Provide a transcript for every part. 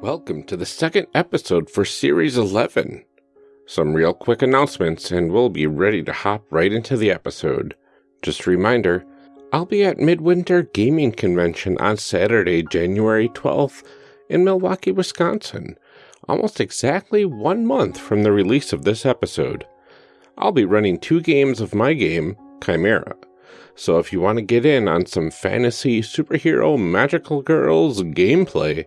Welcome to the second episode for Series 11. Some real quick announcements, and we'll be ready to hop right into the episode. Just a reminder I'll be at Midwinter Gaming Convention on Saturday, January 12th in Milwaukee, Wisconsin, almost exactly one month from the release of this episode. I'll be running two games of my game, Chimera. So if you want to get in on some fantasy, superhero, magical girls gameplay,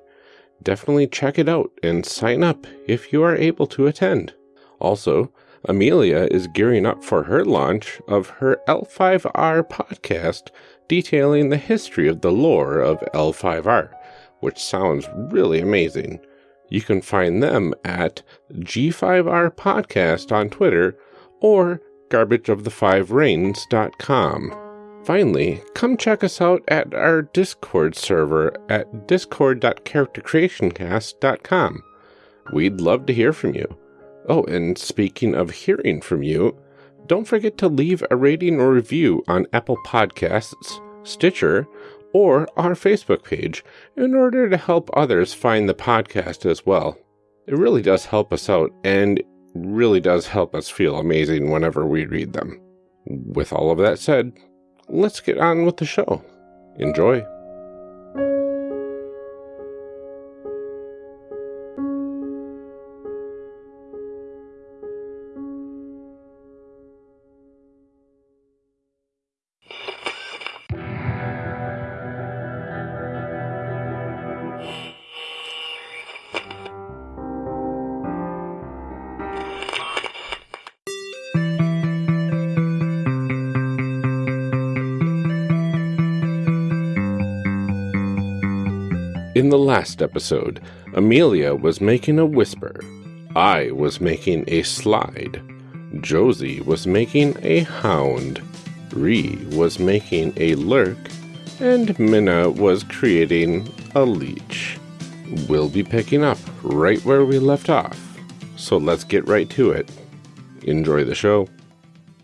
definitely check it out and sign up if you are able to attend. Also, Amelia is gearing up for her launch of her L5R podcast detailing the history of the lore of L5R, which sounds really amazing. You can find them at G5R Podcast on Twitter or garbageofthefivereigns.com. Finally, come check us out at our Discord server at discord.charactercreationcast.com. We'd love to hear from you. Oh, and speaking of hearing from you, don't forget to leave a rating or review on Apple Podcasts, Stitcher, or our Facebook page in order to help others find the podcast as well. It really does help us out and really does help us feel amazing whenever we read them. With all of that said, let's get on with the show. Enjoy. Last episode, Amelia was making a whisper. I was making a slide. Josie was making a hound. Ree was making a lurk. And Minna was creating a leech. We'll be picking up right where we left off. So let's get right to it. Enjoy the show.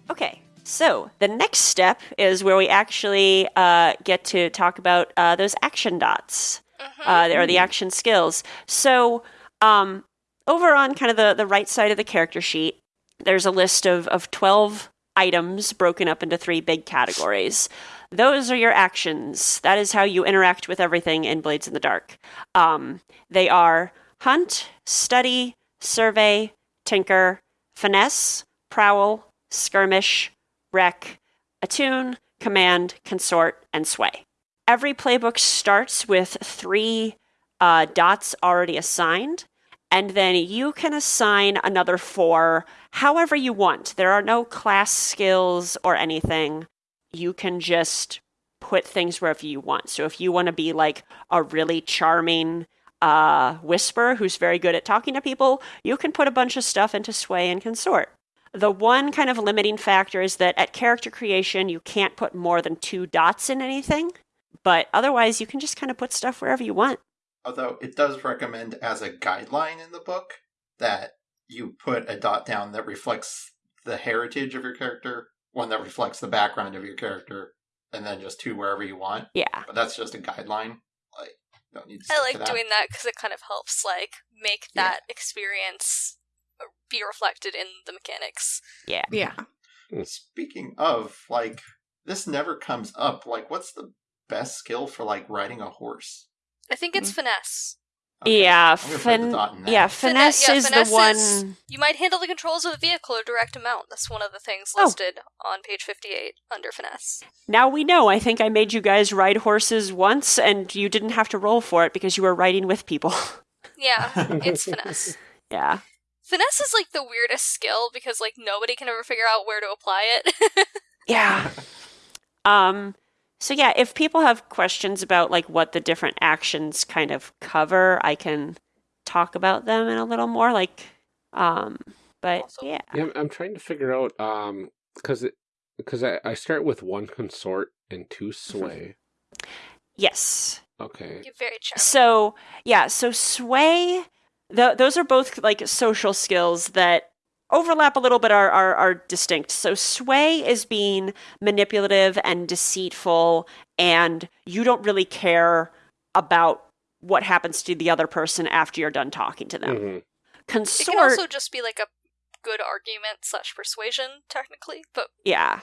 Okay, so the next step is where we actually uh, get to talk about uh, those action dots, uh, or the action skills. So, um, over on kind of the, the right side of the character sheet, there's a list of, of 12 items broken up into three big categories. Those are your actions. That is how you interact with everything in Blades in the Dark. Um, they are hunt, study, survey, tinker, finesse, prowl, skirmish, wreck, attune, command, consort, and sway. Every playbook starts with three uh, dots already assigned, and then you can assign another four however you want. There are no class skills or anything. You can just put things wherever you want. So if you want to be like a really charming uh, whisper who's very good at talking to people, you can put a bunch of stuff into sway and consort. The one kind of limiting factor is that at character creation, you can't put more than two dots in anything, but otherwise, you can just kind of put stuff wherever you want. Although it does recommend as a guideline in the book that you put a dot down that reflects the heritage of your character, one that reflects the background of your character, and then just two wherever you want. Yeah. But that's just a guideline. Like, don't need to I like to that. doing that because it kind of helps, like, make Yeah. that experience uh, be reflected in the mechanics. Yeah. Yeah. Speaking of, like, this never comes up. Like, what's the best skill for, like, riding a horse? I think it's finesse. Okay, yeah, I'm gonna put the fin- dot in there. yeah, Fine- finesse yeah, is finesse the one. is- You might handle the controls of a vehicle or direct a mount. That's one of the things Oh. listed on page 58 under finesse. Now we know. I think I made you guys ride horses once, and you didn't have to roll for it because you were riding with people. Yeah, it's finesse. yeah. Finesse is like the weirdest skill because like nobody can ever figure out where to apply it. Yeah. um so yeah, if people have questions about like what the different actions kind of cover, I can talk about them in a little more like um but Awesome. yeah. Yeah, I'm- I'm trying to figure out um because because I, I start with one consort and two sway. Yes. Okay. You're very charming. So yeah, so sway th- those are both like social skills that overlap a little but are, are are distinct. So sway is being manipulative and deceitful and you don't really care about what happens to the other person after you're done talking to them. Mhm. It Consort, can also just be like a good argument slash persuasion, technically. But yeah.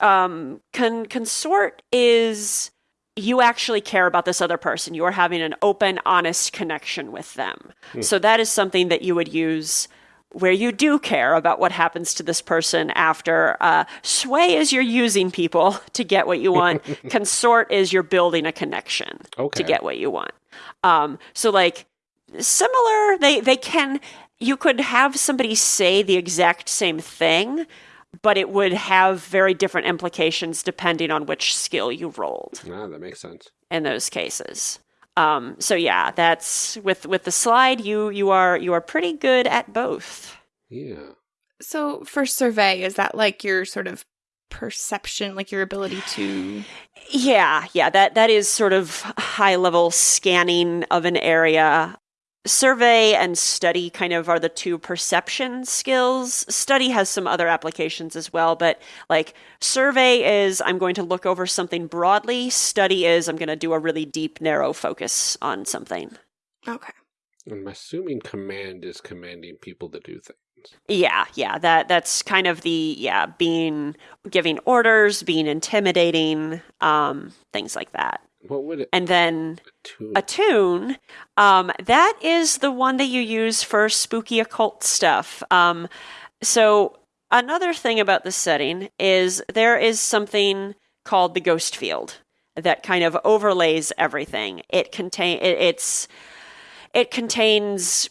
Um, con- consort is you actually care about this other person. You are having an open, honest connection with them. So that is something that you would use where you do care about what happens to this person after. Uh, sway is you're using people to get what you want. Consort is you're building a connection Okay. to get what you want. Um, so like similar, they they can. You could have somebody say the exact same thing, but it would have very different implications depending on which skill you rolled Ah, that makes sense. in those cases. Um, so yeah, that's with with the slide. You you are you are pretty good at both. Yeah. So for survey, is that like your sort of perception, like your ability to Yeah, yeah, that that is sort of high level scanning of an area. Survey and study kind of are the two perception skills. Study has some other applications as well, but like survey is I'm going to look over something broadly, study is I'm going to do a really deep narrow focus on something. Okay. I'm assuming command is commanding people to do things. Yeah, yeah, that that's kind of the yeah, being giving orders, being intimidating, um things like that. What would it And then attune? um, that is the one that you use for spooky occult stuff. Um, so another thing about the setting is there is something called the ghost field that kind of overlays everything. It contain it, it's it contains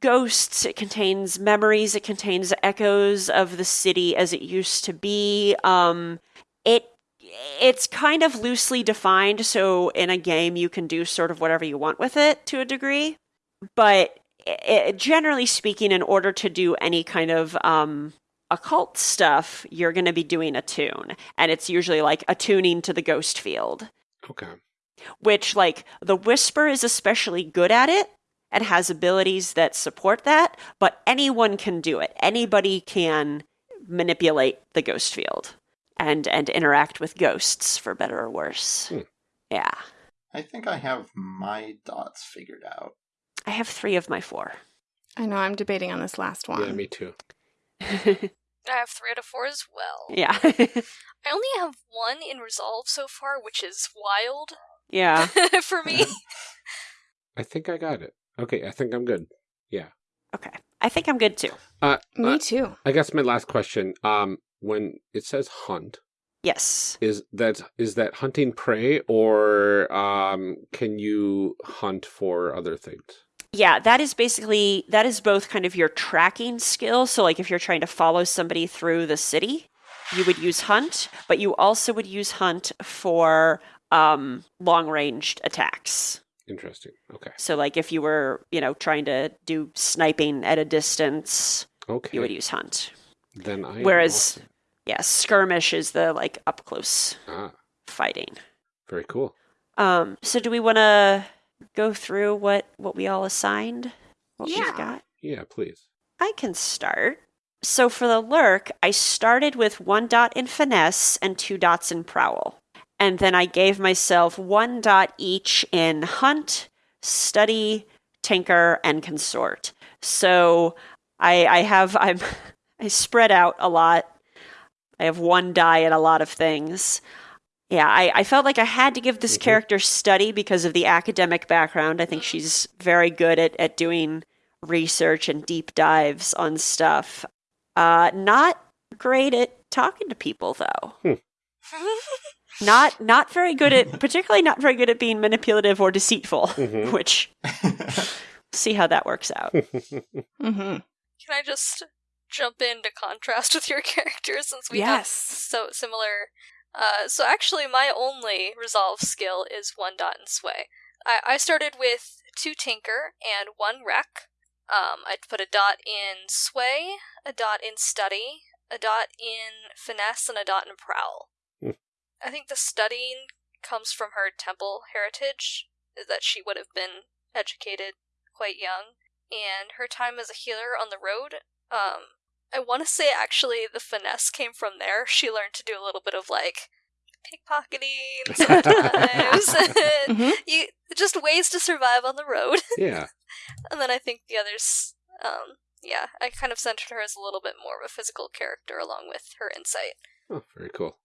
ghosts it contains memories it contains echoes of the city as it used to be. Um, it it's kind of loosely defined so in a game you can do sort of whatever you want with it to a degree. But i generally speaking in order to do any kind of um, occult stuff you're going to be doing attune. And it's usually like attuning to the ghost field. Okay. which like the whisper is especially good at it and has abilities that support that but anyone can do it. Anybody can manipulate the ghost field and and interact with ghosts for better or worse Hmm. yeah I think I have my dots figured out. i have three of my four I know I'm debating on this last one. Yeah, me too. I have three out of four as well. yeah I only have one in resolve so far, which is wild yeah for me. I think I got it. Okay, I think I'm good. Yeah. Okay i think i'm good too Uh, Me uh, too. I guess my last question. Um, when it says hunt, yes is that is that hunting prey, or um, can you hunt for other things? Yeah, that is basically that is both kind of your tracking skill. So like if you're trying to follow somebody through the city, you would use hunt, but you also would use hunt for um long-ranged attacks. Interesting. Okay. So like if you were, you know, trying to do sniping at a distance, Okay. you would use hunt. Then I. Whereas- awesome. Yeah, skirmish is the like up close ah, fighting. very cool. Um so do we want to go through what what we all assigned? What we've Yeah. got? Yeah, please. I can start. So for the lurk, I started with one dot in finesse and two dots in prowl. And then I gave myself one dot each in hunt, study, tinker, and consort. So I I have I'm I spread out a lot. I have one die in a lot of things. Yeah, I, I felt like I had to give this Mhm. character study because of the academic background. I think she's very good at, at doing research and deep dives on stuff. Uh, not great at talking to people though. Not not very good at particularly not very good at being manipulative or deceitful, Mhm. which see how that works out. Mm-hmm. Can I just jump in to contrast with your character since we have so similar? Uh, so actually, my only resolve skill is one dot and sway. I, I started with two tinker and one wreck. Um, I'd put a dot in sway, a dot in study, a dot in finesse, and a dot in prowl. Hmm. I think the studying comes from her temple heritage, that she would have been educated quite young, and her time as a healer on the road. Um, I want to say actually the finesse came from there. She learned to do a little bit of like pickpocketing sometimes. Mhm. you just ways to survive on the road. Yeah. and then I think the others, um, yeah, I kind of centered her as a little bit more of a physical character along with her insight. Oh, very cool.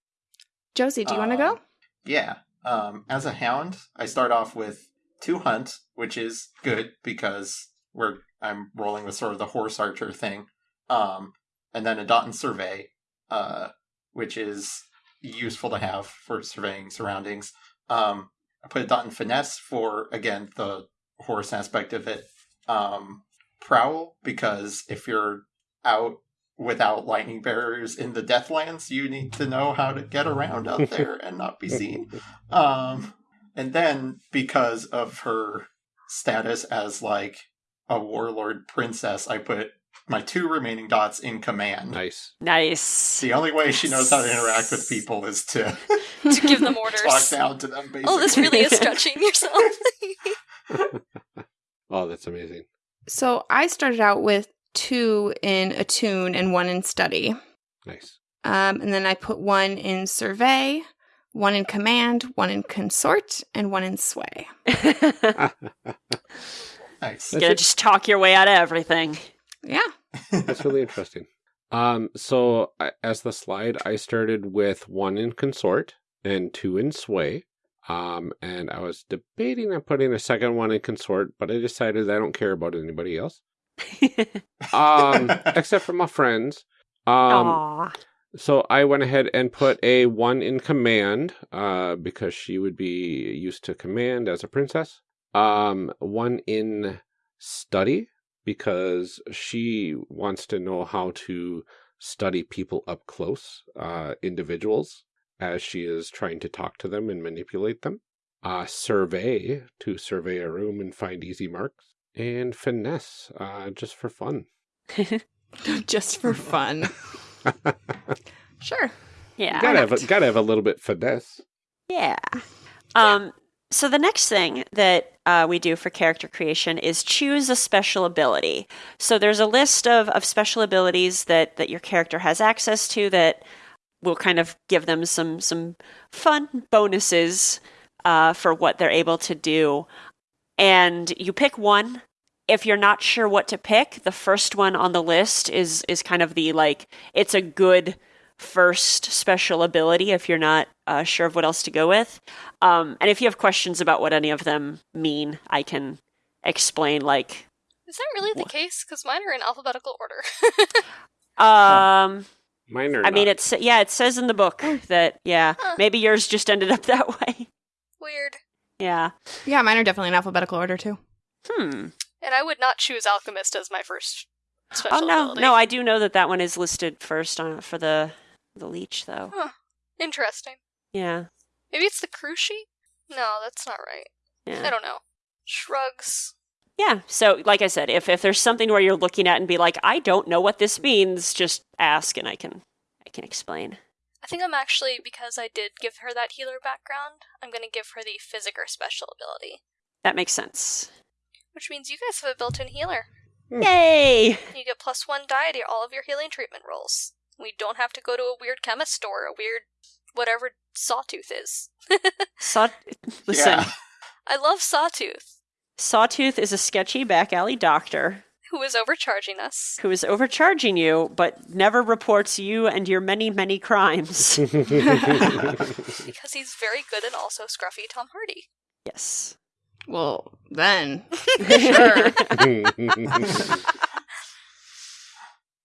Josie, do you want to go? Um, Yeah. Um, as a hound, I start off with two hunt, which is good because we're I'm rolling with sort of the horse archer thing. Um, and then a dot and survey, uh, which is useful to have for surveying surroundings. Um, I put a dot and finesse for again the horse aspect of it. Um, prowl because if you're out without lightning barriers in the Deathlands, you need to know how to get around out there and not be seen. Um, and then because of her status as like a warlord princess, I put my two remaining dots in command. Nice. nice. The only way she knows how to interact with people is to To give them talk orders. down to them. Basically, Oh, this really is stretching yourself. Oh, that's amazing. So I started out with two in attune and one in study. Nice. Um, and then I put one in survey, one in command, one in consort, and one in sway. nice. Gonna just talk your way out of everything. Yeah. That's really interesting. Um, so I, as the slide, I started with one in consort and two in sway. Um, and I was debating on putting a second one in consort, but I decided I don't care about anybody else, um, except for my friends. Um, Aw. so I went ahead and put a one in command, uh, because she would be used to command as a princess. Um, one in study because she wants to know how to study people up close, uh, individuals, as she is trying to talk to them and manipulate them. Uh, survey to survey a room and find easy marks. And finesse, uh, just for fun. Just for fun. sure. Yeah. gotta have a, gotta have a little bit finesse. Yeah. Um, so the next thing that uh, we do for character creation is choose a special ability. So there's a list of, of special abilities that, that your character has access to that will kind of give them some some fun bonuses uh, for what they're able to do. And you pick one. If you're not sure what to pick, the first one on the list is is kind of the like it's a good first special ability if you're not uh, sure of what else to go with. Um, and if you have questions about what any of them mean, I can explain. Like, Is that really the case? Because mine are in alphabetical order. um, Mine are I mean, not. it's yeah, it says in the book that yeah, Huh. maybe yours just ended up that way. Weird. Yeah. Yeah, mine are definitely in alphabetical order too. Hmm. And I would not choose alchemist as my first special Oh no, ability. no, I do know that that one is listed first on for the the leech though. Huh. Interesting. Yeah. Maybe it's the crew sheet? No, that's not right. Yeah. I don't know. Shrugs. Yeah. So, like I said, if if there's something where you're looking at and be like, I don't know what this means, just ask and I can I can explain. I think I'm actually, because I did give her that healer background, I'm going to give her the physicker special ability. That makes sense. Which means you guys have a built in healer. Hmm. Yay! You get plus one die to all of your healing treatment rolls. We don't have to go to a weird chemist store, a weird whatever Sawtooth is. Saw listen, Yeah. I love Sawtooth, Sawtooth is a sketchy back alley doctor who is overcharging us. who is overcharging you, but never reports you and your many, many crimes. Because he's very good and also scruffy Tom Hardy. yes. Well, then. sure.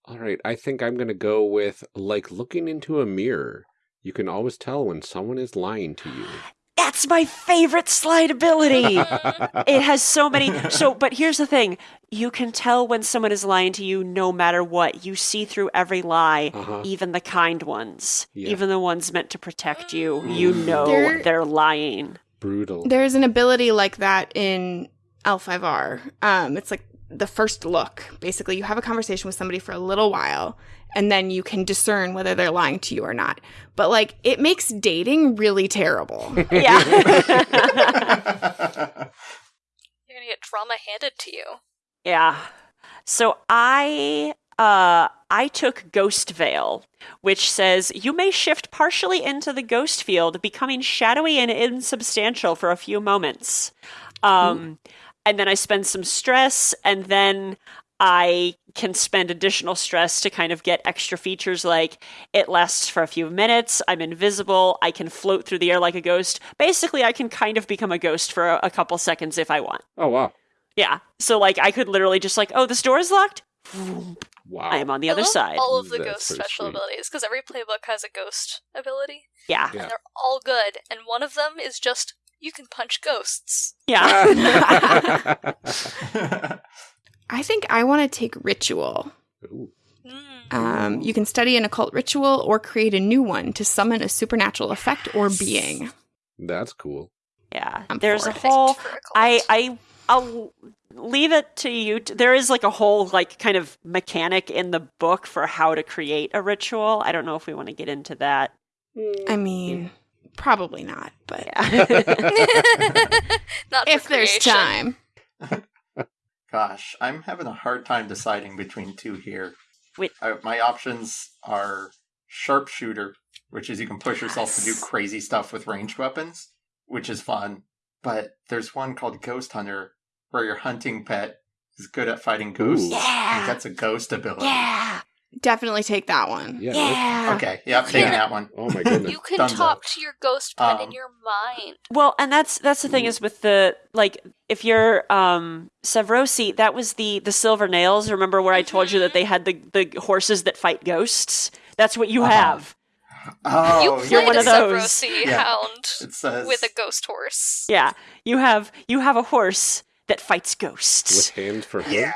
All right, I think I'm going to go with like looking into a mirror. You can always tell when someone is lying to you. That's my favorite slide ability. it has so many. So, but here's the thing you can tell when someone is lying to you no matter what. You see through every lie, Uh-huh. even the kind ones, Yeah. even the ones meant to protect you. You know There- they're lying. Brutal. There's an ability like that in L5R. Um, it's like the first look. Basically, you have a conversation with somebody for a little while, and then you can discern whether they're lying to you or not. But like, it makes dating really terrible. Yeah. You're gonna get drama handed to you. Yeah. So I uh, I took Ghost Veil, which says you may shift partially into the ghost field, becoming shadowy and insubstantial for a few moments. Um, and then I spend some stress, and then I can spend additional stress to kind of get extra features like it lasts for a few minutes, I'm invisible, I can float through the air like a ghost. Basically, I can kind of become a ghost for a, a couple seconds if I want. Oh wow. Yeah. So like I could literally just like, oh, this door is locked. Wow. I am on the I other love side. all of the That's ghost special sweet. abilities because every playbook has a ghost ability, Yeah. Yeah. and they're all good. And one of them is just you can punch ghosts. Yeah. I think I want to take ritual. Mm. Um, you can study an occult ritual or create a new one to summon a supernatural effect or being. That's cool. yeah. I'm There's a it. whole For a cult. I I I'll leave it to you. To, there is like a whole like kind of mechanic in the book for how to create a ritual. I don't know if we want to get into that. I mean, probably not, but Yeah. Not if there's creation. time. Gosh, I'm having a hard time deciding between two here. Wait. I, my options are sharpshooter, which is you can push yourself to do crazy stuff with ranged weapons, which is fun. But there's one called Ghost Hunter, where your hunting pet is good at fighting ghosts. Ooh. Yeah. And gets a ghost ability. yeah. Definitely take that one. Yeah. Yeah. Okay, yeah, I'm taking Yeah. that one. Oh my goodness. You can Dunzo. talk to your ghost pet in Um, your mind. Well, and that's that's the thing is with the like if you're um Severosi, that was the the silver nails. Remember where I told you that they had the the horses that fight ghosts? That's what you Uh-huh. have. Oh, you you're one a of those. Severosi Yeah. hound says with a ghost horse. Yeah. You have you have a horse that fights ghosts. With hands for him. Yeah.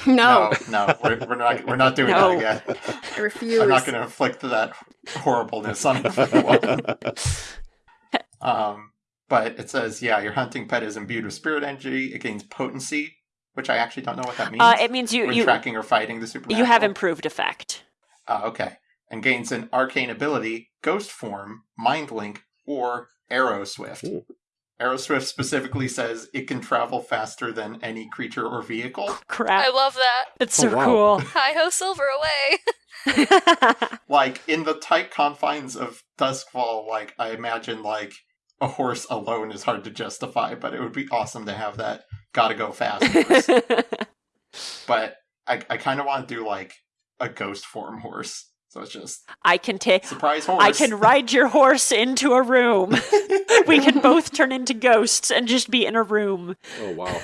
No, No, no, we're, we're not. We're not doing No. that again. I refuse. I'm not going to inflict that horribleness on everyone. um, but it says, yeah, your hunting pet is imbued with spirit energy. It gains potency, which I actually don't know what that means. Uh, it means you when you tracking or fighting the supernatural. you have improved effect. Oh, okay. And gains an arcane ability, ghost form, mind link, or arrow swift. Ooh. Arrow swift specifically says it can travel faster than any creature or vehicle. Crap. I love that. It's Oh, so cool. Hi ho, silver away. like in the tight confines of Duskwall, like I imagine like a horse alone is hard to justify, but it would be awesome to have that gotta go fast horse. but I, I kind of want to do like a ghost form horse. So it's just I can take surprise horse. I can ride your horse into a room. we can both turn into ghosts and just be in a room. Oh wow.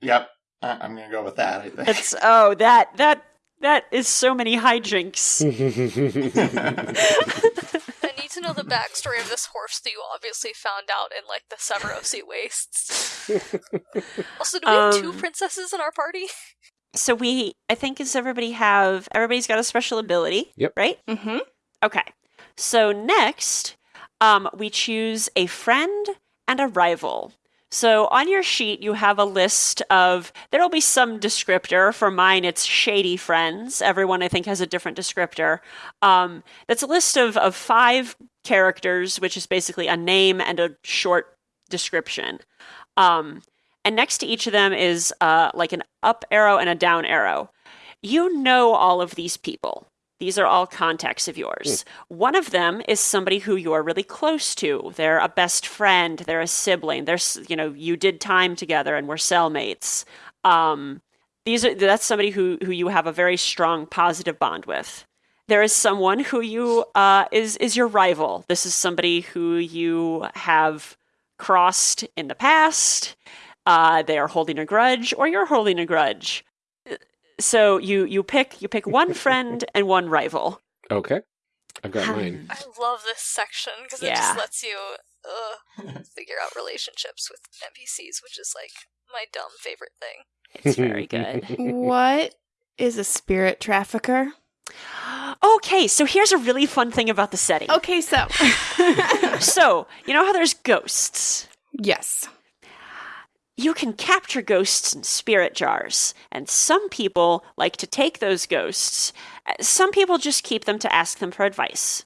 Yep, I, I'm gonna go with that. I think. It's oh that that that is so many hijinks. I need to know the backstory of this horse that you obviously found out in like the Severosi wastes. also, do we have two Um, princesses in our party? So we I think does everybody have everybody's got a special ability? Yep. Right? mm-hmm Okay. So next, um, we choose a friend and a rival. So on your sheet, you have a list of, there'll be some descriptor. For mine, it's shady friends. Everyone, I think, has a different descriptor. Um, that's a list of, of five characters, which is basically a name and a short description. Um, and next to each of them is uh, like an up arrow and a down arrow. You know all of these people. These are all contacts of yours. One of them is somebody who you're really close to. They're a best friend. They're a sibling. They're you know you did time together and were cellmates. Um, these are that's somebody who who you have a very strong positive bond with. There is someone who you uh, is is your rival. This is somebody who you have crossed in the past. Uh, they are holding a grudge, or you're holding a grudge. So you you pick you pick one friend and one rival. okay. I've got mine. I love this section because it Yeah. just lets you uh, figure out relationships with NPCs, which is like my dumb favorite thing. It's very good. What is a spirit trafficker? Okay, so here's a really fun thing about the setting. Okay, so So, you know how there's ghosts? yes, You can capture ghosts in spirit jars, and some people like to take those ghosts. Some people just keep them to ask them for advice.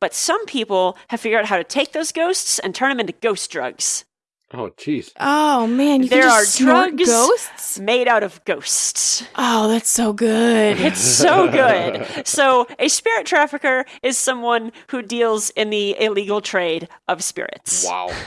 But some people have figured out how to take those ghosts and turn them into ghost drugs. Oh, jeez. Oh man, you There can are just snort drugs. ghosts. Made out of ghosts. Oh, that's so good. It's so good. So, a spirit trafficker is someone who deals in the illegal trade of spirits. Wow.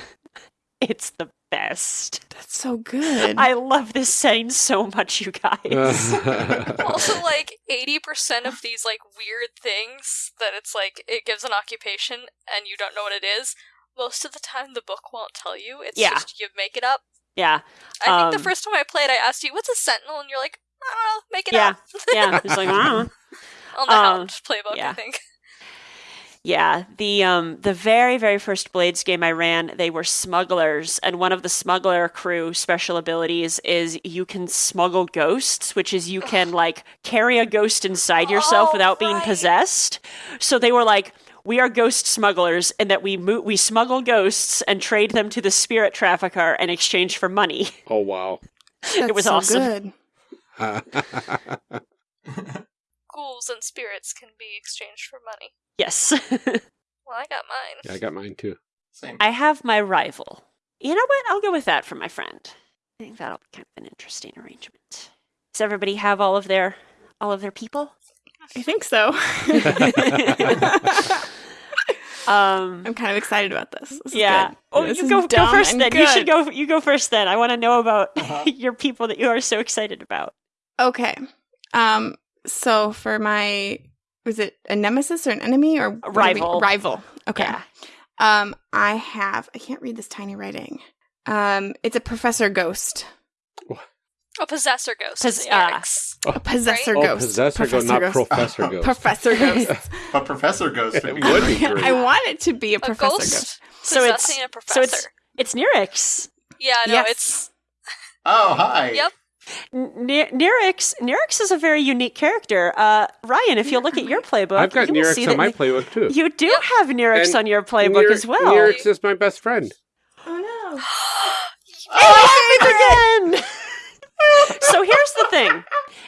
It's the best. That's so good. I love this setting so much, you guys. also, like, 80% of these, like, weird things that it's like, it gives an occupation and you don't know what it is, most of the time the book won't tell you. It's Yeah. just you make it up. yeah, I think Um, the first time I played, I asked you, what's a sentinel? And you're like, I don't know, make it Yeah. up. yeah. It's like, I don't know. On the Um, Hound playbook, yeah. I think. Yeah, the um the very very first Blades game I ran, they were smugglers, and one of the smuggler crew special abilities is you can smuggle ghosts, which is you can like carry a ghost inside yourself Oh, without being possessed. So they were like, we are ghost smugglers, and that we mo- we smuggle ghosts and trade them to the spirit trafficker in exchange for money. oh, wow. That's was so awesome. Good. Ghouls and spirits can be exchanged for money. yes, Well, I got mine. yeah, I got mine too. Same. I have my rival. You know what? I'll go with that for my friend. I think that'll be kind of an interesting arrangement. Does everybody have all of their all of their people? I think so. Um, I'm kind of excited about this. This is yeah. good. Oh, This you is go go first and then. You should go. You go first then. I want to know about Uh-huh. your people that you are so excited about. Okay. Um. So for my, was it a nemesis or an enemy or what do we- rival. rival. Okay. Yeah. Um. I have. I can't read this tiny writing. Um. It's a professor ghost. A possessor ghost. Pos- It's. Eric's. A possessor Oh, ghost. possessor ghost, not professor ghost. Professor ghost. But Professor Ghost would It would be great. great. I want it to be a A professor ghost ghost. So it's possessing a so it's it's Nyryx. yeah, no, Yes. it's Oh, hi. Yep. N- Nyryx Nyryx is a very unique character. Uh, Ryan, if you look at your playbook, I've got you will see on that my playbook too. You do have Nyryx And on your playbook Nir- as well. Nyryx is my best friend. Oh no. Oh, again. so here's the thing.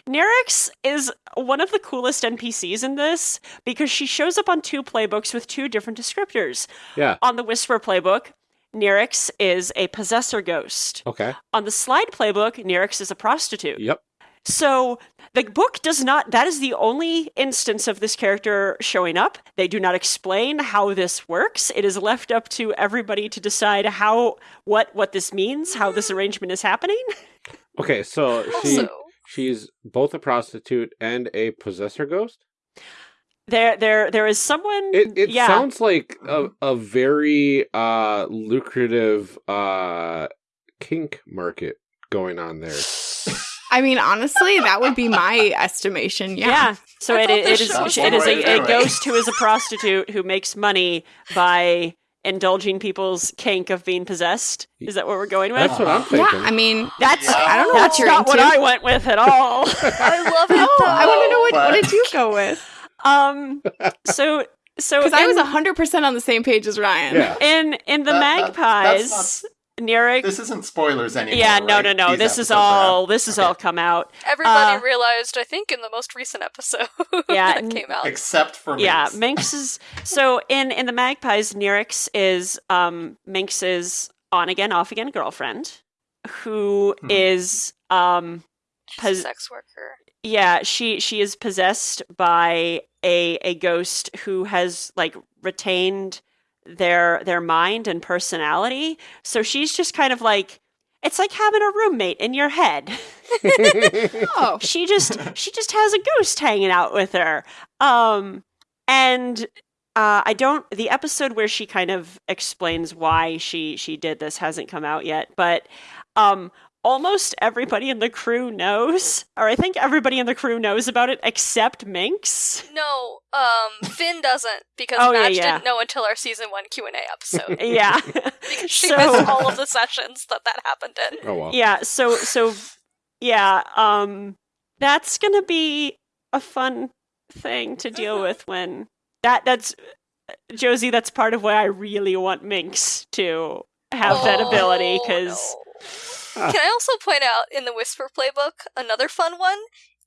Nyryx is one of the coolest NPCs in this because she shows up on two playbooks with two different descriptors. Yeah. On the Whisper playbook, Nyryx is a possessor ghost. Okay. On the Slide playbook, Nyryx is a prostitute. Yep. So the book does not, that is the only instance of this character showing up. They do not explain how this works. It is left up to everybody to decide how, what, what this means, how this arrangement is happening. Okay. So she also she's both a prostitute and a possessor ghost. There, there, there is someone. It it yeah, sounds like a a very uh lucrative uh kink market going on there. I mean, honestly, that would be my estimation. yeah. Yeah. So I it, thought it this is show was it is a, a ghost who is a prostitute who makes money by indulging people's kink of being possessed. Is that what we're going with? That's what I'm thinking. Yeah. I mean, That's Yeah. I don't know that's what you're not what. I went with at all. I love it though. I want to know what, But- what did you go with? Um. So so Because I in- was hundred percent on the same page as Ryan. yeah. in in the That- that- magpies. that's Nyryx. This isn't spoilers anymore. yeah, no, right? no, no. These This is all. out. This has Okay. all come out. Everybody Uh, realized, I think, in the most recent episode Yeah, that came out. Except for Yeah, Minx. Minx is so in in the Magpies. Nyryx is um Minx's on again, off again girlfriend, who Hmm. is um She's pos- a sex worker. Yeah she she is possessed by a a ghost who has like retained their their mind and personality. So she's just kind of like it's like having a roommate in your head. Oh, she just she just has a ghost hanging out with her um and uh i don't the episode where she kind of explains why she she did this hasn't come out yet but um almost everybody in the crew knows or i think everybody in the crew knows about it except minx No, um, Finn doesn't because Oh, Madge yeah. didn't know until our season one Q and A episode. yeah Because she So- missed all of the sessions that that happened in. oh well. yeah so so yeah um that's gonna be a fun thing to deal Mhm. with when that that's josie that's part of why i really want minx to have that Oh, ability because no. Can I also point out in the Whisper playbook another fun one?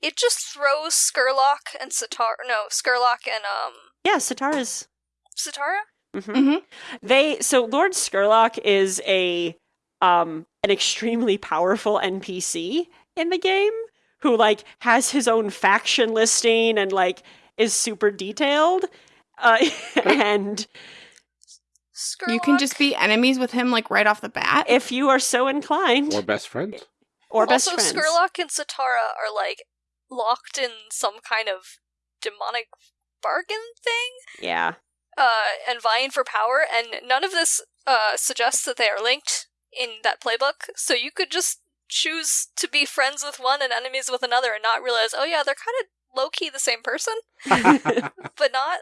It just throws Scurlock and Sitar. No, Scurlock and um yeah Setarra's Setarra. hmm Mhm. they so lord scurlock is a um, an extremely powerful NPC in the game who like has his own faction listing and like is super detailed. Uh, and You can just be enemies with him like right off the bat. if you are so inclined, Or best friends. or best friends. also, friends, Scurlock and Setarra are like locked in some kind of demonic bargain thing, yeah, uh, and vying for power. And none of this uh, suggests that they are linked in that playbook. So you could just choose to be friends with one and enemies with another, and not realize, oh yeah, they're kind of low key the same person, but not.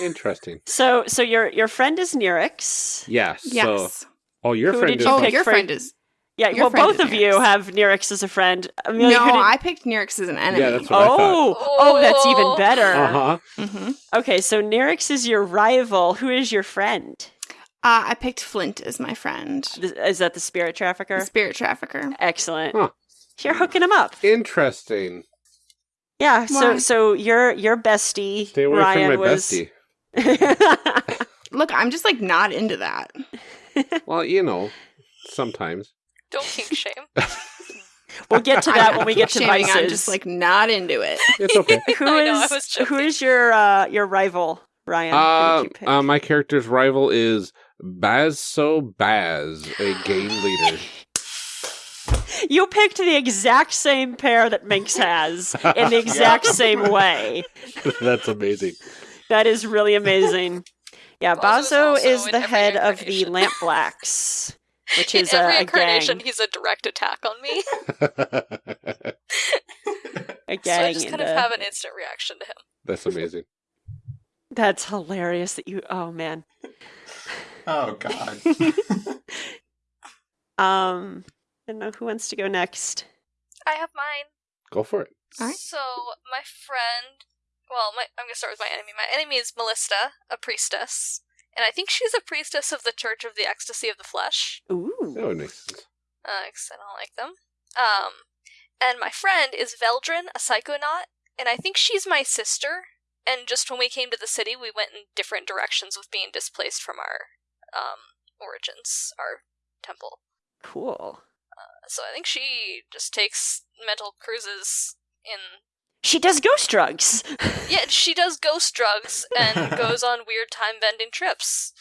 Interesting. So, so your your friend is Nyryx. Yes. So, yes. oh, your Who friend did is you oh, pick your for- friend is. Yeah, Your well, both is of you have Nyryx as a friend. Amelia, no, did- I picked Nyryx as an enemy. Yeah, that's what I thought. oh, oh, that's even Oh. better. Uh huh. hmm Okay, so Nyryx is your rival. Who is your friend? Uh, I picked Flint as my friend. Is that the spirit The trafficker? spirit trafficker. Excellent. Huh. You're hooking him up. Interesting. Yeah. So, Why? so your your bestie Stay away Ryan from my was. bestie. Look, I'm just like not into that. Well, you know, sometimes. Don't kink shame. we'll get to that when we get to Shaming, vices. I'm just like not into it. It's okay. who I know, I was who your uh, your rival, Ryan? Uh, did you pick? uh, my character's rival is Bazso Baz, a game leader. you picked the exact same pair that Minx has in the exact Yeah. same way. That's amazing. That is really amazing. Yeah, Bazso is Bazso also is in the head of the incarnation. Lampblacks, which In is every a, a incarnation, gang. he's a direct attack on me. A so gang. I just kind of a- have an instant reaction to him. That's amazing. That's hilarious that you. Oh man. Oh God. Um, I don't know who wants to go next. I have mine. Go for it. All right. So my friend, well, my, I'm gonna start with my enemy. My enemy is Malista, a priestess, and I think she's a priestess of the Church of the Ecstasy of the Flesh. That Ooh. would make sense. Uh, 'cause I don't like them. Um, and my friend is Veldren, a psychonaut, and I think she's my sister. And just when we came to the city, we went in different directions with being displaced from our um origins, our temple. Cool. So I think she just takes mental cruises in She does ghost drugs. Yeah, she does ghost drugs and goes on weird time bending trips.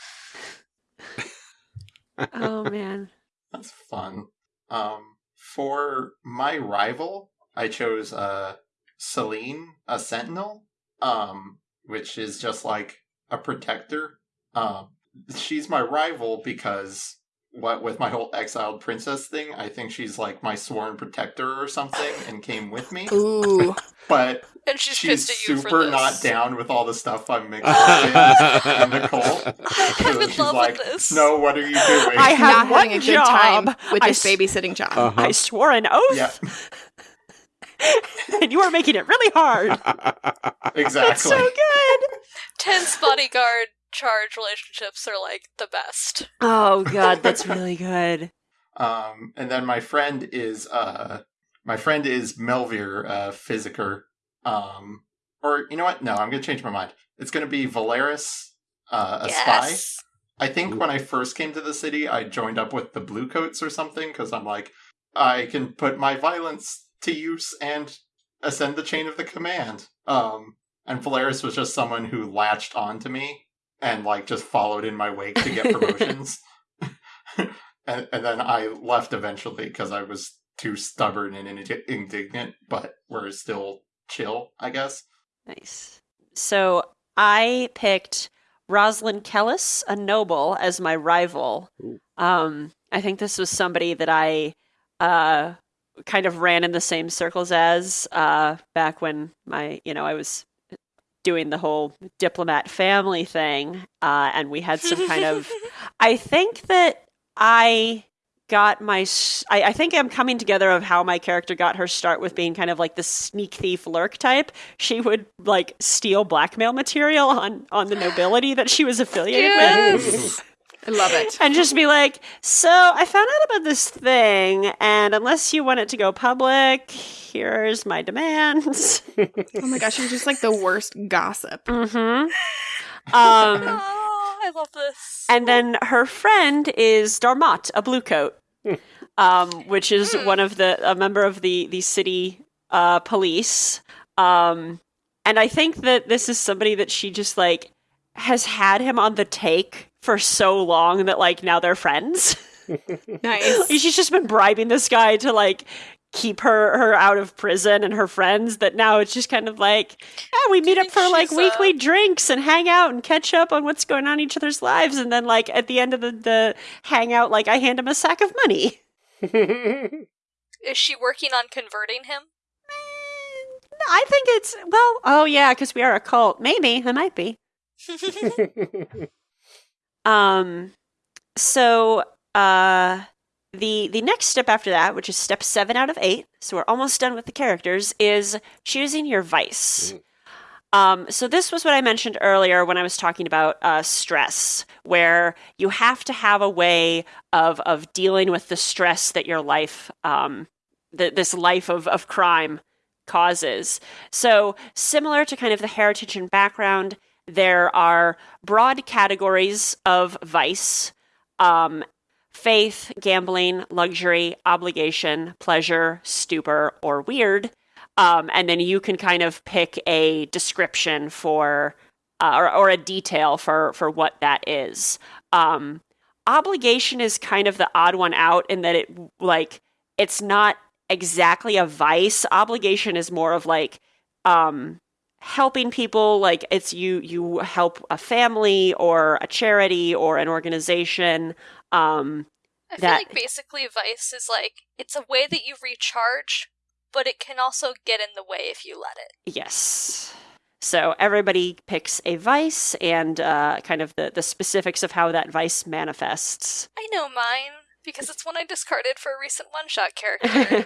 oh man. That's fun. Um, for my rival, I chose uh Celine, a sentinel, um, which is just like a protector. Um, she's my rival because what with my whole exiled princess thing, I think she's like my sworn protector or something, and came with me. Ooh. But And she's, she's pissed at you for super this. not down with all the stuff I'm mixing in the cult. I'm in she's love like, with this. "No, what are you doing?" I have not one having a good job. time with I this s- babysitting job. Uh-huh. I swore an oath, yeah, and you are making it really hard. exactly. That's so good. Tense bodyguard charge relationships are like the best. Oh god, that's really good. Um, and then my friend is uh, my friend is Melvir uh, Physiker. Um, or you know what? No, I'm gonna change my mind. It's gonna be Valeris, uh, a spy. I think when I first came to the city, I joined up with the Bluecoats or something because I'm like, I can put my violence to use and ascend the chain of the command. Um, and Valeris was just someone who latched onto me and like just followed in my wake to get promotions. and, and then I left eventually because I was too stubborn and indi- indignant, but we're still chill, I guess. Nice. So I picked Rosalind Kellis, a noble, as my rival. Um, I think this was somebody that I uh, kind of ran in the same circles as uh, back when my, you know, I was doing the whole diplomat family thing, uh, and we had some kind of. I think that I got my I think i'm coming together of how my character got her start with being kind of like the sneak thief lurk type she would like steal blackmail material on on the nobility that she was affiliated with Yes. I love it. and just be like so i found out about this thing and unless you want it to go public here's my demands Oh my gosh, you're just like the worst gossip. mm-hmm um Oh, I love this. And then her friend is Darmot, a blue coat. um, which is Hmm. one of the a member of the the city uh, police. Um, and I think that this is somebody that she just like has had him on the take for so long that like now they're friends. Nice. She's just been bribing this guy to like keep her her out of prison and her friends that now it's just kind of like yeah we meet up for like weekly drinks and hang out and catch up on what's going on in each other's lives and then like at the end of the, the hangout like i hand him a sack of money Is she working on converting him? Mm, i think it's well oh yeah because we are a cult maybe i might be um so uh the the next step after that which is step seven out of eight so we're almost done with the characters is choosing your vice Mm. um, so this was what I mentioned earlier when I was talking about uh, stress, where you have to have a way of of dealing with the stress that your life, um, th- this life of of crime, causes. So similar to kind of the heritage and background, there are broad categories of vice. Um, faith, gambling, luxury, obligation, pleasure, stupor, or weird. Um, and then you can kind of pick a description for uh, or, or a detail for for what that is. Um, obligation is kind of the odd one out in that it like it's not exactly a vice. Obligation is more of like um, helping people. Like it's you you help a family or a charity or an organization. Um, I feel That- like basically Vice is like it's a way that you recharge, but it can also get in the way if you let it. Yes. So everybody picks a vice and uh, kind of the, the specifics of how that vice manifests. I know mine because it's one I discarded for a recent one-shot character.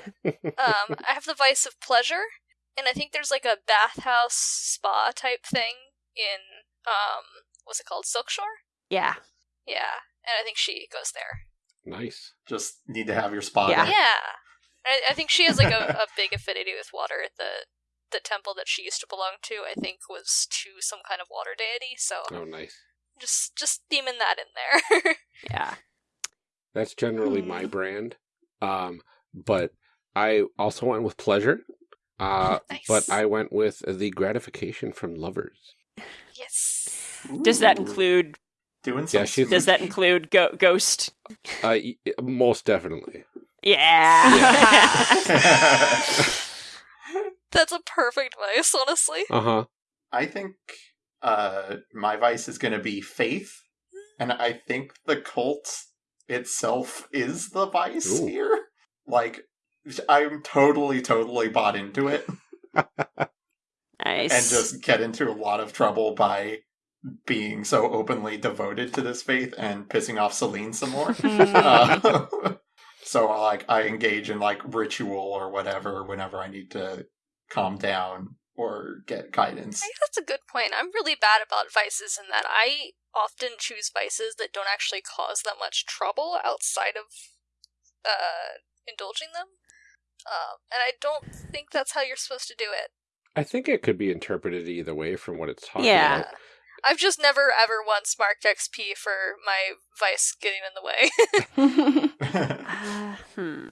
um, I have the Vice of Pleasure, and I think there's like a bathhouse spa type thing in um, what's it called, Silkshore? yeah. Yeah, and I think she goes there. nice. Just need to have your spa. Yeah. in. Yeah, I, I think she has like a, a big affinity with water. The the temple that she used to belong to, I think, was to some kind of water deity. So Oh, nice. just just theming that in there. Yeah. That's generally my brand. Um, but I also went with pleasure. Uh, Nice. but I went with the gratification from lovers. yes. Does that include doing some Yeah, does that include go- ghost? Uh, most definitely. Yeah. That's a perfect vice, honestly. Uh huh. I think uh, my vice is going to be faith, and I think the cult itself is the vice Ooh. here. Like, I'm totally, totally bought into it, nice. and just get into a lot of trouble by being so openly devoted to this faith and pissing off Celine some more. Uh, so, like, I engage in like ritual or whatever whenever I need to calm down or get guidance. I think that's a good point. I'm really bad about vices in that I often choose vices that don't actually cause that much trouble outside of uh, indulging them. Um, and I don't think that's how you're supposed to do it. I think it could be interpreted either way from what it's talking Yeah. about. I've just never ever once marked XP for my vice getting in the way. Uh, hmm.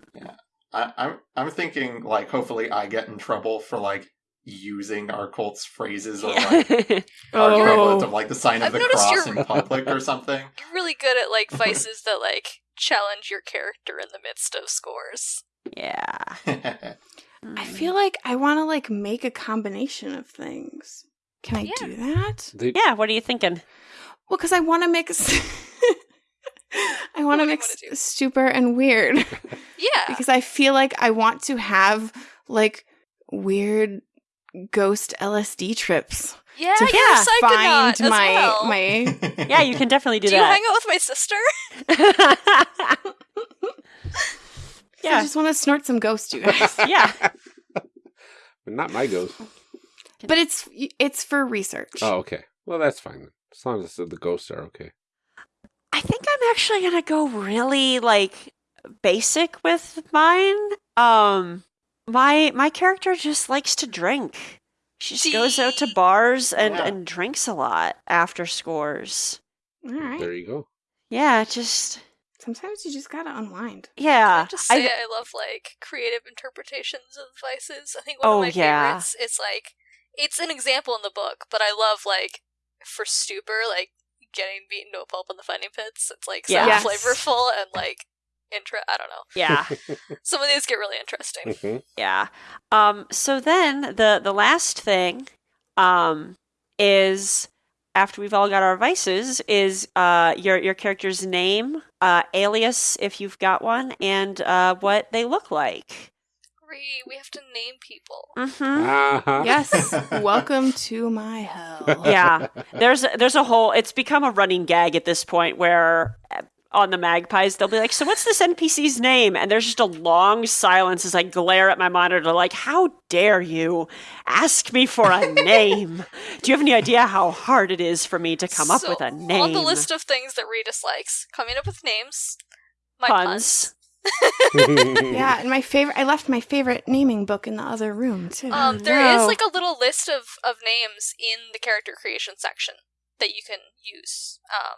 I, I'm I'm thinking like hopefully I get in trouble for like using our cult's phrases or like our Oh. equivalent of like the sign of I've the cross in public or something. You're really good at like vices that like challenge your character in the midst of scores. Yeah. I mm. feel like I want to like make a combination of things. Can I Yeah. do that? The- Yeah. What are you thinking? Well, because I want to mix. I want to mix wanna stupor and weird Yeah. because I feel like I want to have like weird ghost LSD trips yeah, to you're find my well. my. Yeah, you can definitely do, that. Do you that. hang out with my sister? I just want to snort some ghost, you guys. yeah. but not my ghost. but it's it's for research. Oh, okay. Well, that's fine. then. As long as the the ghosts are okay. I think I'm actually gonna go really like basic with mine. Um, my my character just likes to drink. She just goes out to bars and Yeah. and drinks a lot after scores. All right. There you go. Yeah, just Sometimes you just gotta unwind. Yeah. I just say I- I, love like creative interpretations of vices. I think one Oh, of my yeah. favorites is like it's an example in the book, but I love like for stupor, like getting beaten to a pulp in the fighting pits. It's like so Yes. flavorful and like intra I don't know. yeah. Some of these get really interesting. Mhm. Yeah. Um, so then the the last thing um, is after we've all got our vices is uh, your your character's name, uh, alias if you've got one, and uh, what they look like. Ree, we have to name people. Mm-hmm. Uh-huh. Yes, welcome to my hell. Yeah. There's there's a whole. It's become a running gag at this point where. On the magpies, they'll be like, "So what's this NPC's name?" And there's just a long silence as I glare at my monitor, like, "How dare you ask me for a name? Do you have any idea how hard it is for me to come up with a name?" On the list of things that Ree dislikes, coming up with names, my Puns. puns. Yeah, and my favorite I left my favorite naming book in the other room too. Um, there is no. like a little list of, of names in the character creation section that you can use. Um,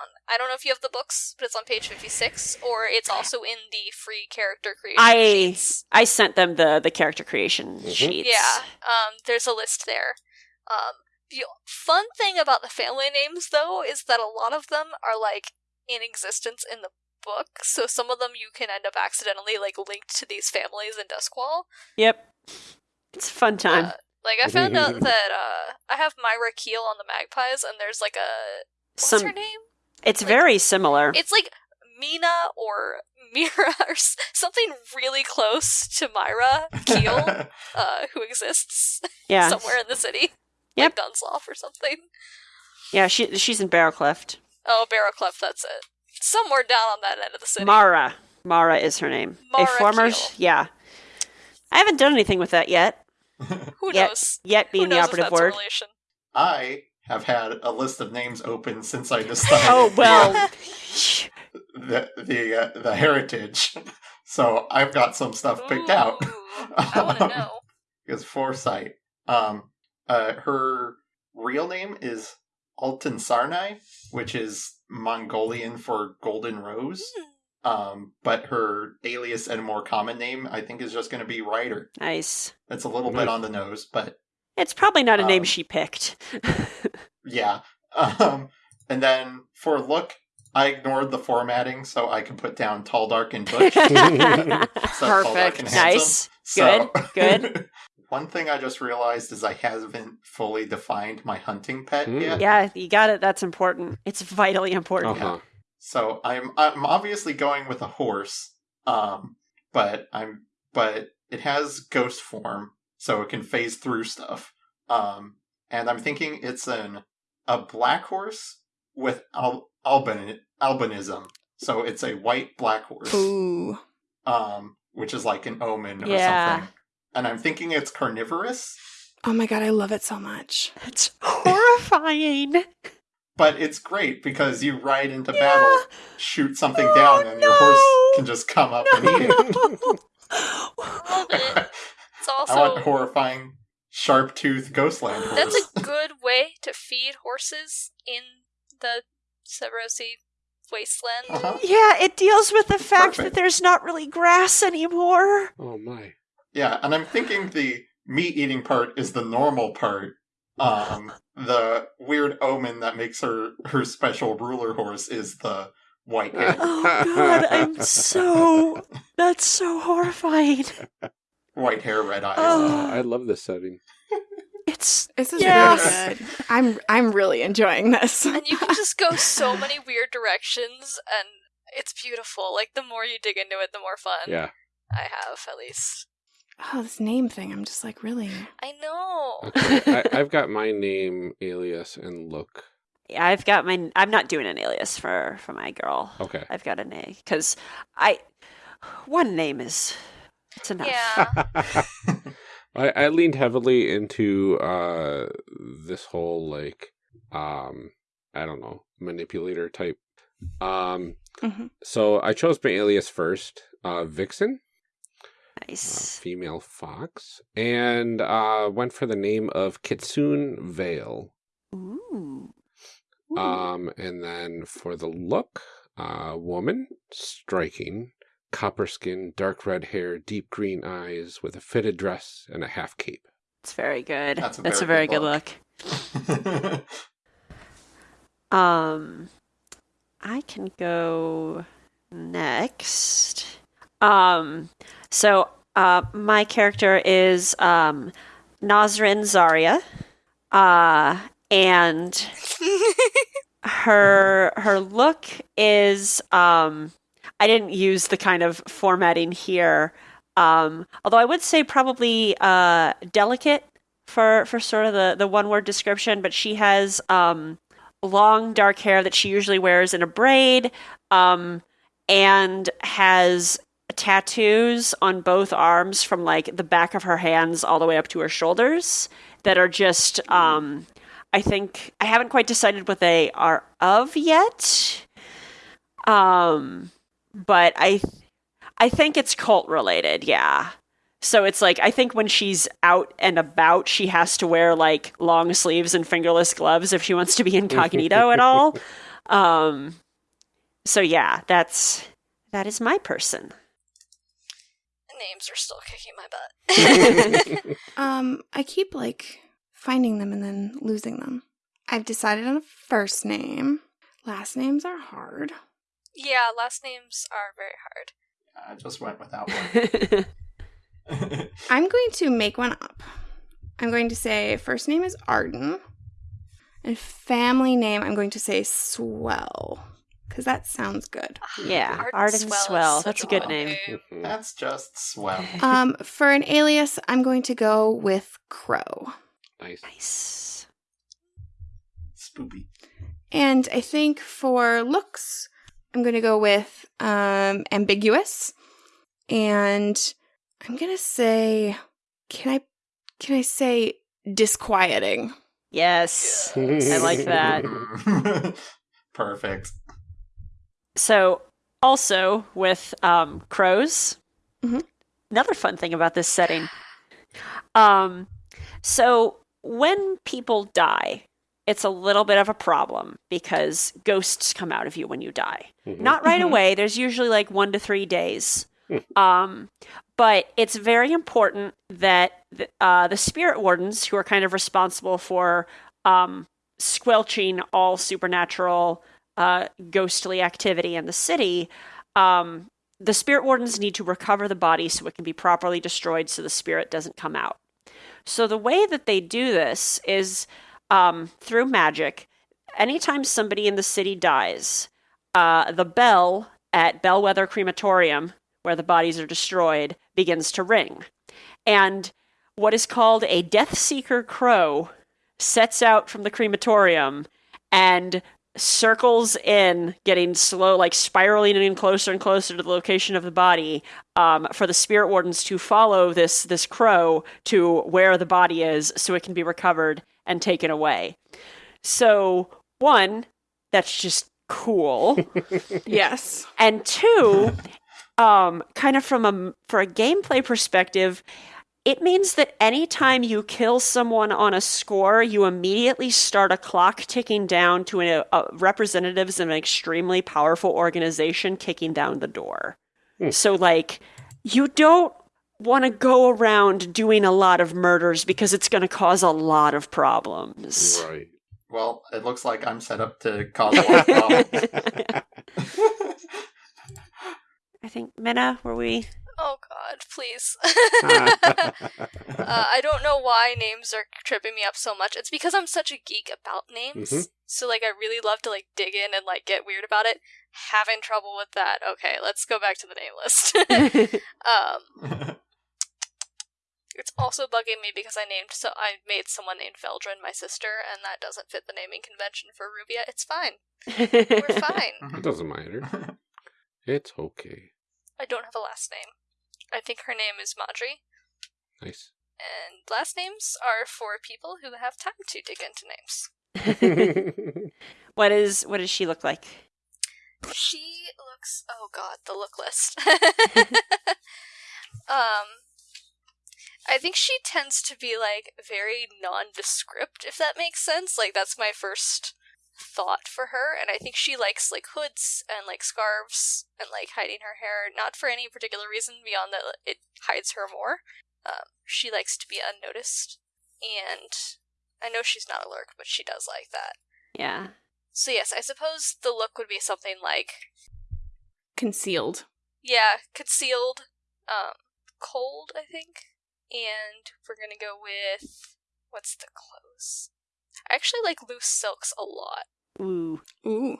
on, I don't know if you have the books, but it's on page fifty six, or it's also in the free character creation I sheets. I sent them the the character creation Mhm. sheets. Yeah, um, there's a list there. Um, the fun thing about the family names, though, is that a lot of them are like in existence in the book. So some of them you can end up accidentally like linked to these families in Duskwall. Yep. It's a fun time. Uh, like I found out that uh, I have Myra Keel on the Magpies, and there's like a what's Some her name? It's like- very similar. It's like Mina or Mira or something really close to Myra Keel, uh, who exists yeah. somewhere in the city. Yep. Like Dunslough or something. Yeah, she she's in Barrowcleft. Oh, Barrowcleft, that's it. Somewhere down on that end of the city. Mara. Mara is her name. Mara a former Keel. yeah. I haven't done anything with that yet. Who Yet knows? yet Who being the knows if operative that's a word. relation? I have had a list of names open since I decided. Oh well. the the uh, the heritage. So I've got some stuff picked out. Ooh, I want to know. Because foresight. Um, uh, her real name is Altan Sarnai, which is Mongolian for golden rose. Hmm. Um, but her alias and more common name, I think, is just going to be Ryder. nice. It's a little bit on the nose, but It's probably not a name Um, she picked. yeah. Um, and then for look, I ignored the formatting so I could put down tall, dark, and bush. So tall, and Perfect. nice. So- Good, good. One thing I just realized is I haven't fully defined my hunting pet Mm. yet. Yeah, you got it. That's important. It's vitally important. Uh-huh. So I'm I'm obviously going with a horse. Um, but I'm but it has ghost form, so it can phase through stuff. Um, and I'm thinking it's an a black horse with al- albin albinism. So it's a white black horse. Ooh. Um, which is like an omen or Yeah. something. And I'm thinking it's carnivorous, Oh my god, I love it so much. It's horrifying. but it's great because you ride into Yeah. battle, shoot something Oh, down, and your horse can just come up and eat it. Love it. It's I also want horrifying, sharp toothed Ghostland horse. that's a good way to feed horses in the Severosi wasteland. uh-huh. yeah, it deals with the fact that there's not really grass anymore. Oh my. Yeah, and I'm thinking the meat eating part is the normal part. Um, the weird omen that makes her her special ruler horse is the white head. Oh god, I'm so that's so horrifying. white hair, red eyes. Oh. oh I love this setting. It's This is Yes. really good. I'm I'm really enjoying this. And you can just go so many weird directions and it's beautiful. Like the more you dig into it, the more fun Yeah. I have, at least. oh, this name thing. I'm just like really. I know. Okay. I, I've got my name, alias, and look. yeah, I've got my I'm not doing an alias for for my girl. Okay. I've got a name cuz I one name is it's enough. Yeah. I, I leaned heavily into uh this whole like um I don't know manipulator type. Um Mhm. so I chose my alias first, uh Vixen, uh, Nice. female fox, and uh went for the name of Kitsune Vale. Ooh. Um and then for the look, A woman, striking, copper skin, dark red hair, deep green eyes, with a fitted dress and a half cape. It's very good. That's a That's a very very good good look. Um, I can go next. Um, so uh, my character is um, Nazrin Zarya, uh, and her her look is um, I didn't use the kind of formatting here. Um, although I would say probably uh, delicate for for sort of the the one word description, but she has um, long dark hair that she usually wears in a braid, um, and has tattoos on both arms from like the back of her hands all the way up to her shoulders that are just um, I think I haven't quite decided what they are of yet. Um, but I I think it's cult related, yeah. So it's like I think when she's out and about, she has to wear like long sleeves and fingerless gloves if she wants to be incognito at all. Um, so yeah, that's that is my person. Names are still kicking my butt. Um, I keep like finding them and then losing them. I've decided on a first name. Last names are hard. Yeah, last names are very hard. I just went without one. I'm going to make one up. I'm going to say first name is Arden. And family name, I'm going to say Swell. Because that sounds good. yeah, Arden Arden Swell Swell. That's a a good good name. name. Mhm. That's just swell. Um, for an alias, I'm going to go with Crow. nice. Nice. Spoopy. And I think for looks, I'm going to go with um, ambiguous. And I'm going to say, can I, can I say disquieting? Yes. I like that. Perfect. So, also with um, crows, Mhm. another fun thing about this setting. Um, so, when people die, it's a little bit of a problem because ghosts come out of you when you die. Mhm. Not right Mhm. away, there's usually like one to three days. um, but it's very important that the, uh, the spirit wardens, who are kind of responsible for um, squelching all supernatural uh, ghostly activity in the city, um, the spirit wardens need to recover the body so it can be properly destroyed so the spirit doesn't come out. So the way that they do this is um, through magic. Anytime somebody in the city dies, uh, the bell at Bellwether Crematorium, where the bodies are destroyed, begins to ring. And what is called a Death Seeker crow sets out from the crematorium and circles in, getting slow, like spiraling in closer and closer to the location of the body, um, for the spirit wardens to follow this this crow to where the body is, so it can be recovered and taken away. So one, that's just cool, Yes. and two, um, kind of from a for a gameplay perspective. It means that anytime you kill someone on a score, you immediately start a clock ticking down to a, a representatives of an extremely powerful organization kicking down the door. Hmm. So, like, you don't want to go around doing a lot of murders because it's going to cause a lot of problems. Right. Well, it looks like I'm set up to cause a lot of problems. I think Minna, were we? Oh god, please. Uh, I don't know why names are tripping me up so much. It's because I'm such a geek about names. Mhm. So like I really love to like dig in and like get weird about it. Having trouble with that. Okay, let's go back to the name list. um it's also bugging me because I named so I made someone named Veldren my sister and that doesn't fit the naming convention for Rubia. It's fine. We're fine. It doesn't matter. It's okay. I don't have a last name. I think her name is Madri. Nice. And last names are for people who have time to dig into names. what is what does she look like? She looks oh god, the look list. um I think she tends to be like very nondescript, if that makes sense. Like that's my first thought for her, and I think she likes like hoods and like scarves and like hiding her hair, not for any particular reason beyond that it hides her more. Um, she likes to be unnoticed, and I know she's not a lurk, but she does like that. Yeah. So yes, I suppose the look would be something like Concealed. yeah, concealed, um, cold, I think, and we're gonna go with what's the clothes? I actually like loose silks a lot. Ooh, Ooh.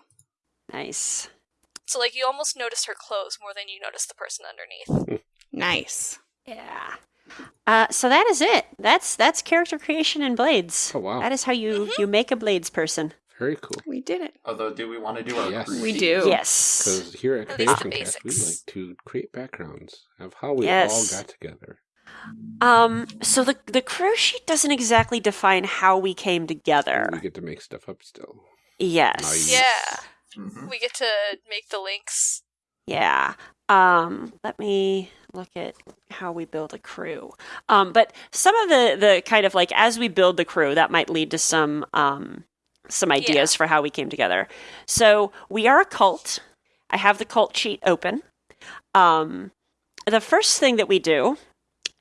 nice. So like you almost notice her clothes more than you notice the person underneath. Nice. Yeah. Uh, so that is it. That's that's character creation in Blades. Oh, wow. That is how you you make a Blades person. Very cool. We did it. Although, do we want to do our Yes. We do. Yes. Because here at At Creation Cast, we like to create backgrounds of how we Yes. all got together. Um. So the the crew sheet doesn't exactly define how we came together. We get to make stuff up still. Yes. Nice. Yeah, Mhm. we get to make the links. Yeah. Um, let me look at how we build a crew. Um, but some of the the kind of like as we build the crew, that might lead to some um some ideas for how we came together. So we are a cult. I have the cult sheet open. Um, the first thing that we do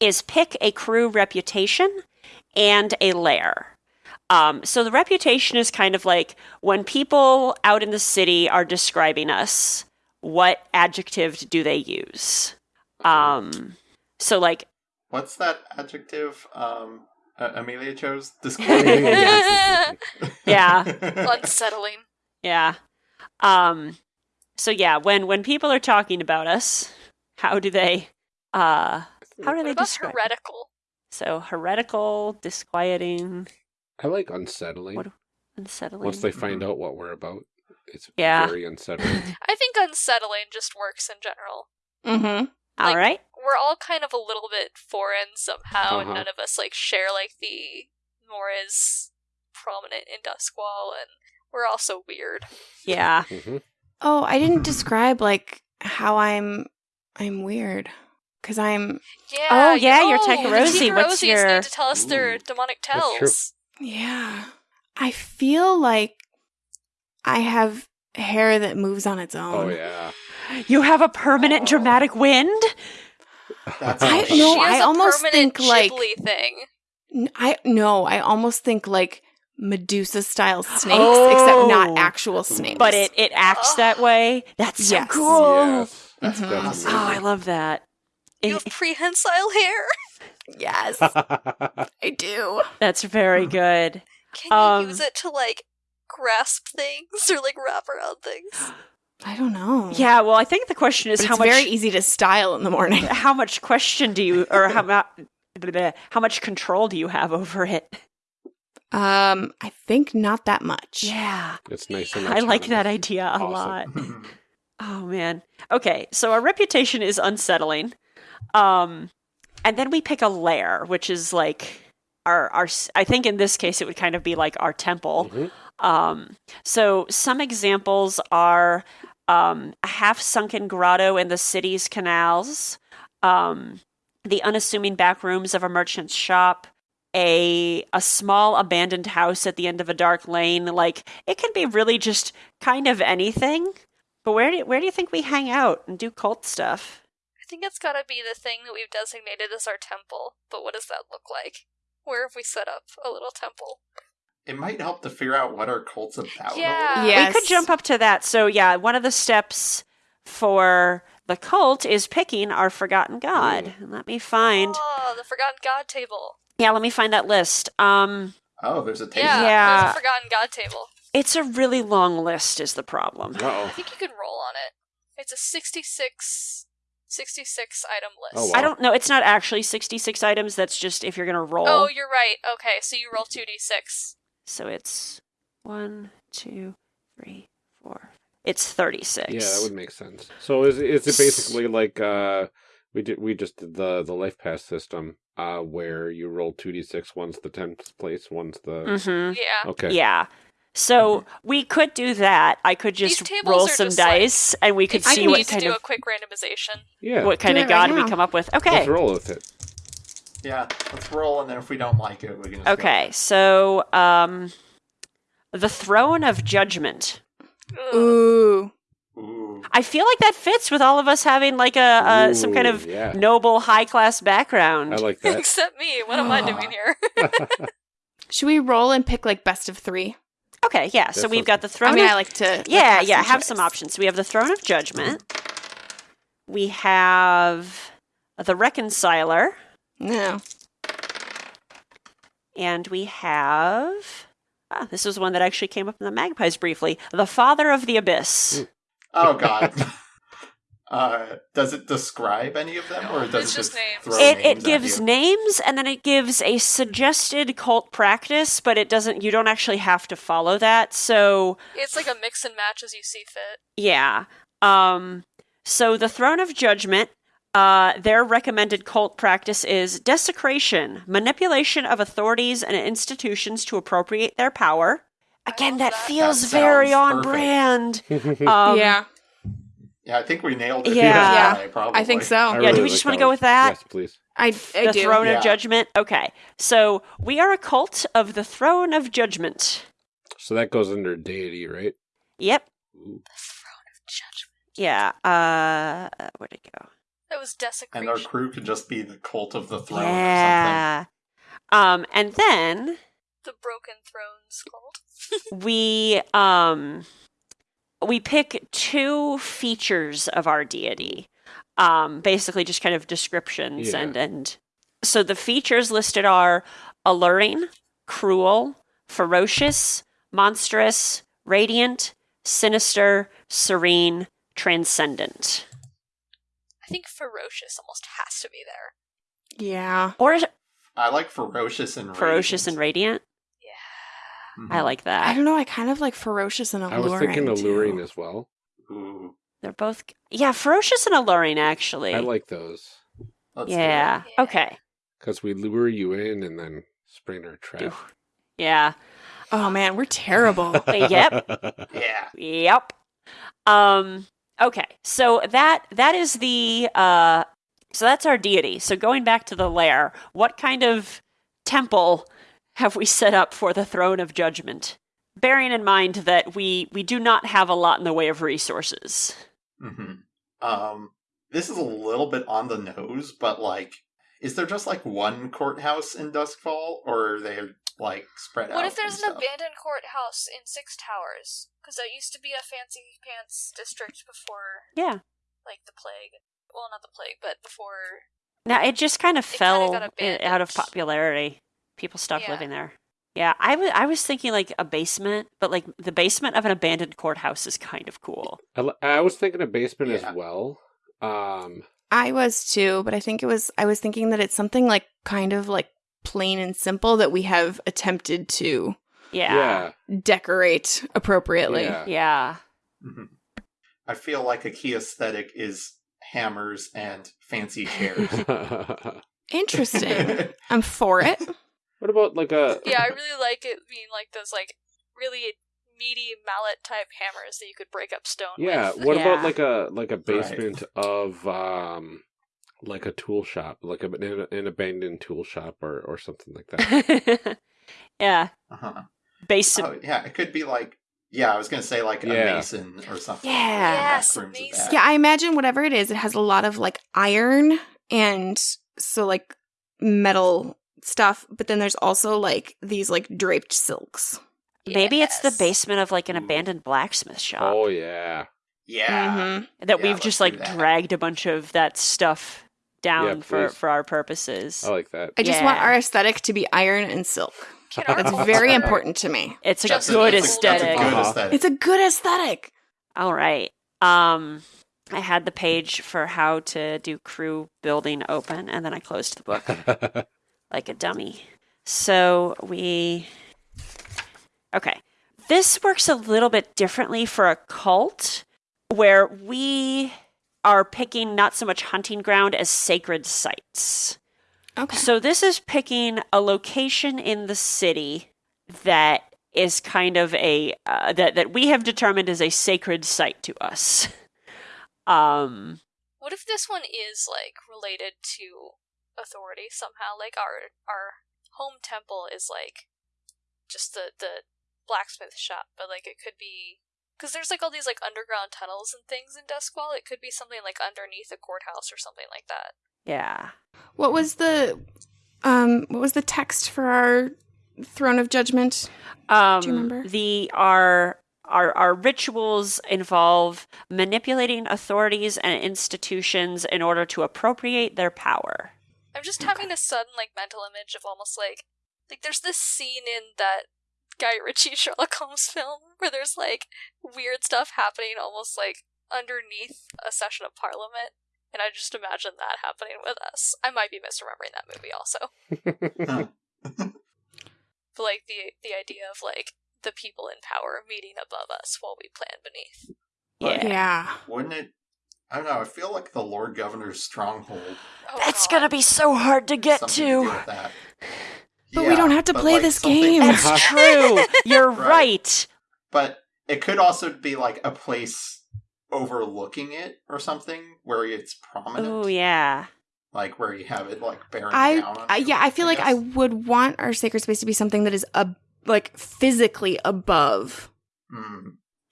is pick a crew reputation and a lair. Um, so the reputation is kind of like when people out in the city are describing us, what adjective do they use? Um, so like, What's that adjective um, uh, Amelia chose? Yeah. Unsettling. yeah. Um, so yeah, when when people are talking about us, how do they uh how do What they about describe? heretical? So heretical, disquieting, I like unsettling. What- unsettling. Once they find out what we're about, it's Yeah. very unsettling. I think unsettling just works in general. Mm-hmm. Like- right. We're all kind of a little bit foreign somehow, and Uh-huh. none of us like share like the more is prominent in Duskwall, and we're also weird. Yeah. hmm Oh, I didn't describe like how I'm I'm weird because I'm Yeah. Oh, you- yeah, you're oh, Tycherosi. the What's Tycherosies your- need to tell us their Ooh, demonic that's true. tells. yeah. I feel like I have hair that moves on its own. Oh yeah. You have a permanent Oh. dramatic wind? That's I- not She has I a almost permanent think, like- thing. N- I no, I almost think like Medusa style snakes, Oh. except not actual snakes. But it it acts that way. That's so Yes. cool. Yes. That's, Mhm. Oh, I love that. You have prehensile hair. yes, I do. That's very good. Can you Um, use it to like grasp things or like wrap around things? I don't know. Yeah, well, I think the question is but how it's much very easy to style in the morning. how much question do you or how much how much control do you have over it? Um, I think not that much. Yeah. it's nice. And I like that autonomous. idea a Awesome. lot. Oh man. Okay, so our reputation is unsettling. Um and then we pick a lair, which is like our our I think in this case it would kind of be like our temple. Mhm. Um so some examples are um a half sunken grotto in the city's canals, um the unassuming back rooms of a merchant's shop, a a small abandoned house at the end of a dark lane like it can be really just kind of anything but where do where do you think we hang out and do cult stuff think it's gotta be the thing that we've designated as our temple. But what does that look like? Where have we set up a little temple? It might help to figure out what our cult's about. a Yeah. little. Yeah. we could jump up to that so yeah one of the steps for the cult is picking our forgotten god and let me find Oh, the Forgotten God table. yeah let me find that list um Oh, there's a table. Yeah, Yeah. there's a Forgotten God table. it's a really long list is the problem I Uh-oh. think you can roll on it. It's a 66, 66 item list. Oh, wow. i don't know it's not actually 66 items that's just if you're gonna roll Oh, you're right. Okay, so you roll 2d6. So it's one, two, three, four. It's thirty-six. Yeah, that would make sense. So is is it basically like uh we did we just did the the life pass system uh where you roll two d six one's the tenth place one's the Mm-hmm. Yeah. okay Yeah. So we could do that. I could just roll some just like- dice, and we could see what need to kind do of a quick randomization. yeah what kind Do of it right god we come up with. Okay, let's roll with it Yeah, let's roll, and then if we don't like it, we can just Okay. with So um, The Throne of Judgment. Ooh. Ooh. I feel like that fits with all of us having like a uh, some kind of yeah. noble high class background. I like that. Except me. What am I doing here? Should we roll and pick like best of three? Okay, yeah. So we've got the Throne. I mean, of, I like to. like, yeah, have yeah. some Have choice. some options. We have the Throne of Judgment. We have the Reconciler, No. and we have. Ah, this was one that actually came up in the Magpies briefly. The Father of the Abyss. Oh God. uh, does it describe any of them, or does It's it just just names. throw it names it at gives you? names and then it gives a suggested cult practice but it doesn't you don't actually have to follow that so It's like a mix and match as you see fit. yeah um so the throne of judgment uh, their recommended cult practice is desecration, manipulation of authorities and institutions to appropriate their power. Again, that that. feels That very on perfect. brand. Um, yeah. Yeah, I think we nailed it. Yeah. Yeah, probably. I think so. I Yeah, really do we like just wanna go with that? Yes, please. I, I the do. throne Yeah. of judgment. Okay, so we are a cult of the throne of judgment. So that goes under deity, right? Yep. Ooh. The throne of judgment. Yeah. Uh, where'd it go? That was desecration. And our crew could just be the cult of the throne or yeah. Um, and then the broken thrones cult. we um we pick two features of our deity. Um, basically just kind of descriptions Yeah. and and so the features listed are alluring, cruel, ferocious, monstrous, radiant, sinister, serene, transcendent. I think ferocious almost has to be there. Yeah. Or is it something. I like ferocious and ferocious and radiant. Radiant. Yeah. Mhm. I like that. I don't know. I kind of like ferocious and alluring. I alluring. was thinking alluring too. as well. Ooh, They're both yeah, ferocious and alluring actually. I like those let's yeah. Yeah. Okay. because we lure you in and then spring our trap. Do- Yeah. Oh man, we're terrible. Yep. Yeah. Yep. Um okay. So that that is the uh so that's our deity. So going back to the lair, what kind of temple have we set up for the throne of judgment? Bearing in mind that we we do not have a lot in the way of resources. hmm Um, this is a little bit on the nose, but like, is there just like one courthouse in Duskwall, or are they like spread out? What if there's an stuff? abandoned courthouse in Six Towers? Because that used to be a fancy pants district before, Yeah. like, the plague. Well, not the plague, but before. Now it just kind of It kinda fell out of popularity. People stopped Yeah. living there. Yeah, I wa- I was thinking like a basement, but like the basement of an abandoned courthouse is kind of cool. I, I was thinking a basement Yeah. as well. Um, I was too, but I think it was. I was thinking that it's something like kind of like plain and simple that we have attempted to Yeah. decorate appropriately. Yeah. Yeah. Mhm. I feel like a key aesthetic is hammers and fancy chairs. Interesting. I'm for it. about like a Yeah, I really like it being like those, like, really meaty mallet type hammers that you could break up stone yeah? with. What Yeah. about like a like a basement of um like a tool shop, like a, an, an abandoned tool shop or or something like that? yeah. uh-huh. Basement. Oh, yeah, it could be like, yeah, I was gonna say like a mason or something. Yeah. Yes, mason. Yeah, I imagine whatever it is, it has a lot of like iron and so like metal stuff, but then there's also like these like draped silks. Maybe it's the basement of like an abandoned blacksmith shop oh yeah, Yeah. Mhm. that yeah, we've just like that. dragged a bunch of that stuff down Yeah, for for our purposes. I like that. I just want our aesthetic to be iron and silk. Can That's very important to me. It's a Just good that's a- that's a aesthetic. good Uh-huh. aesthetic. It's a good aesthetic. All right. Um I had the page for how to do crew building open and then I closed the book like a dummy. So we Okay. This works a little bit differently for a cult where we are picking not so much hunting ground as sacred sites. Okay. So this is picking a location in the city that is kind of a uh, that that we have determined is a sacred site to us. Um What if this one is like related to authority somehow? Like our our home temple is like just the the blacksmith shop, but like it could be because there's like all these like underground tunnels and things in Duskwall. It could be something like underneath a courthouse or something like that. Yeah. What was the um what was the text for our throne of judgment? Um, Do you remember? The our our our rituals involve manipulating authorities and institutions in order to appropriate their power. I'm just having a sudden like mental image of almost like like there's this scene in that Guy Ritchie Sherlock Holmes film where there's like weird stuff happening almost like underneath a session of parliament. And I just imagine that happening with us. I might be misremembering that movie also. But like the the idea of like the people in power meeting above us while we plan beneath. Yeah. Yeah. Wouldn't it? I don't know. I feel like the Lord Governor's stronghold. Oh, That's God. gonna be so hard to get something to do to. with that. But we don't have to but, play like, this something- game. That's true. You're Right. right. But it could also be like a place overlooking it or something where it's prominent. Oh yeah. Like where you have it like bearing I, down. on I you, yeah, I feel like I guess. would want our sacred space to be something that is ab- like physically above. Hmm.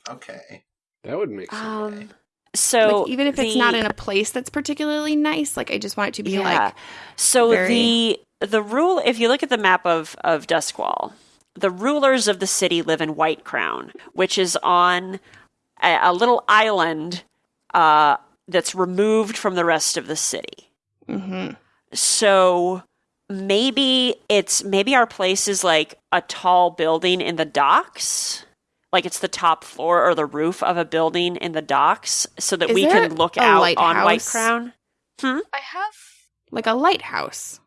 Okay. That would make sense. Um. So like even if it's not in a place that's particularly nice, like I just want it to be like so very- the the rule if you look at the map of of Duskwall, the rulers of the city live in Whitecrown, which is on a, a little island uh, that's removed from the rest of the city. mhm. So maybe it's maybe our place is like a tall building in the docks. Like it's the top floor or the roof of a building in the docks so that Is we can look a out on White lighthouse? Crown. I have like a lighthouse.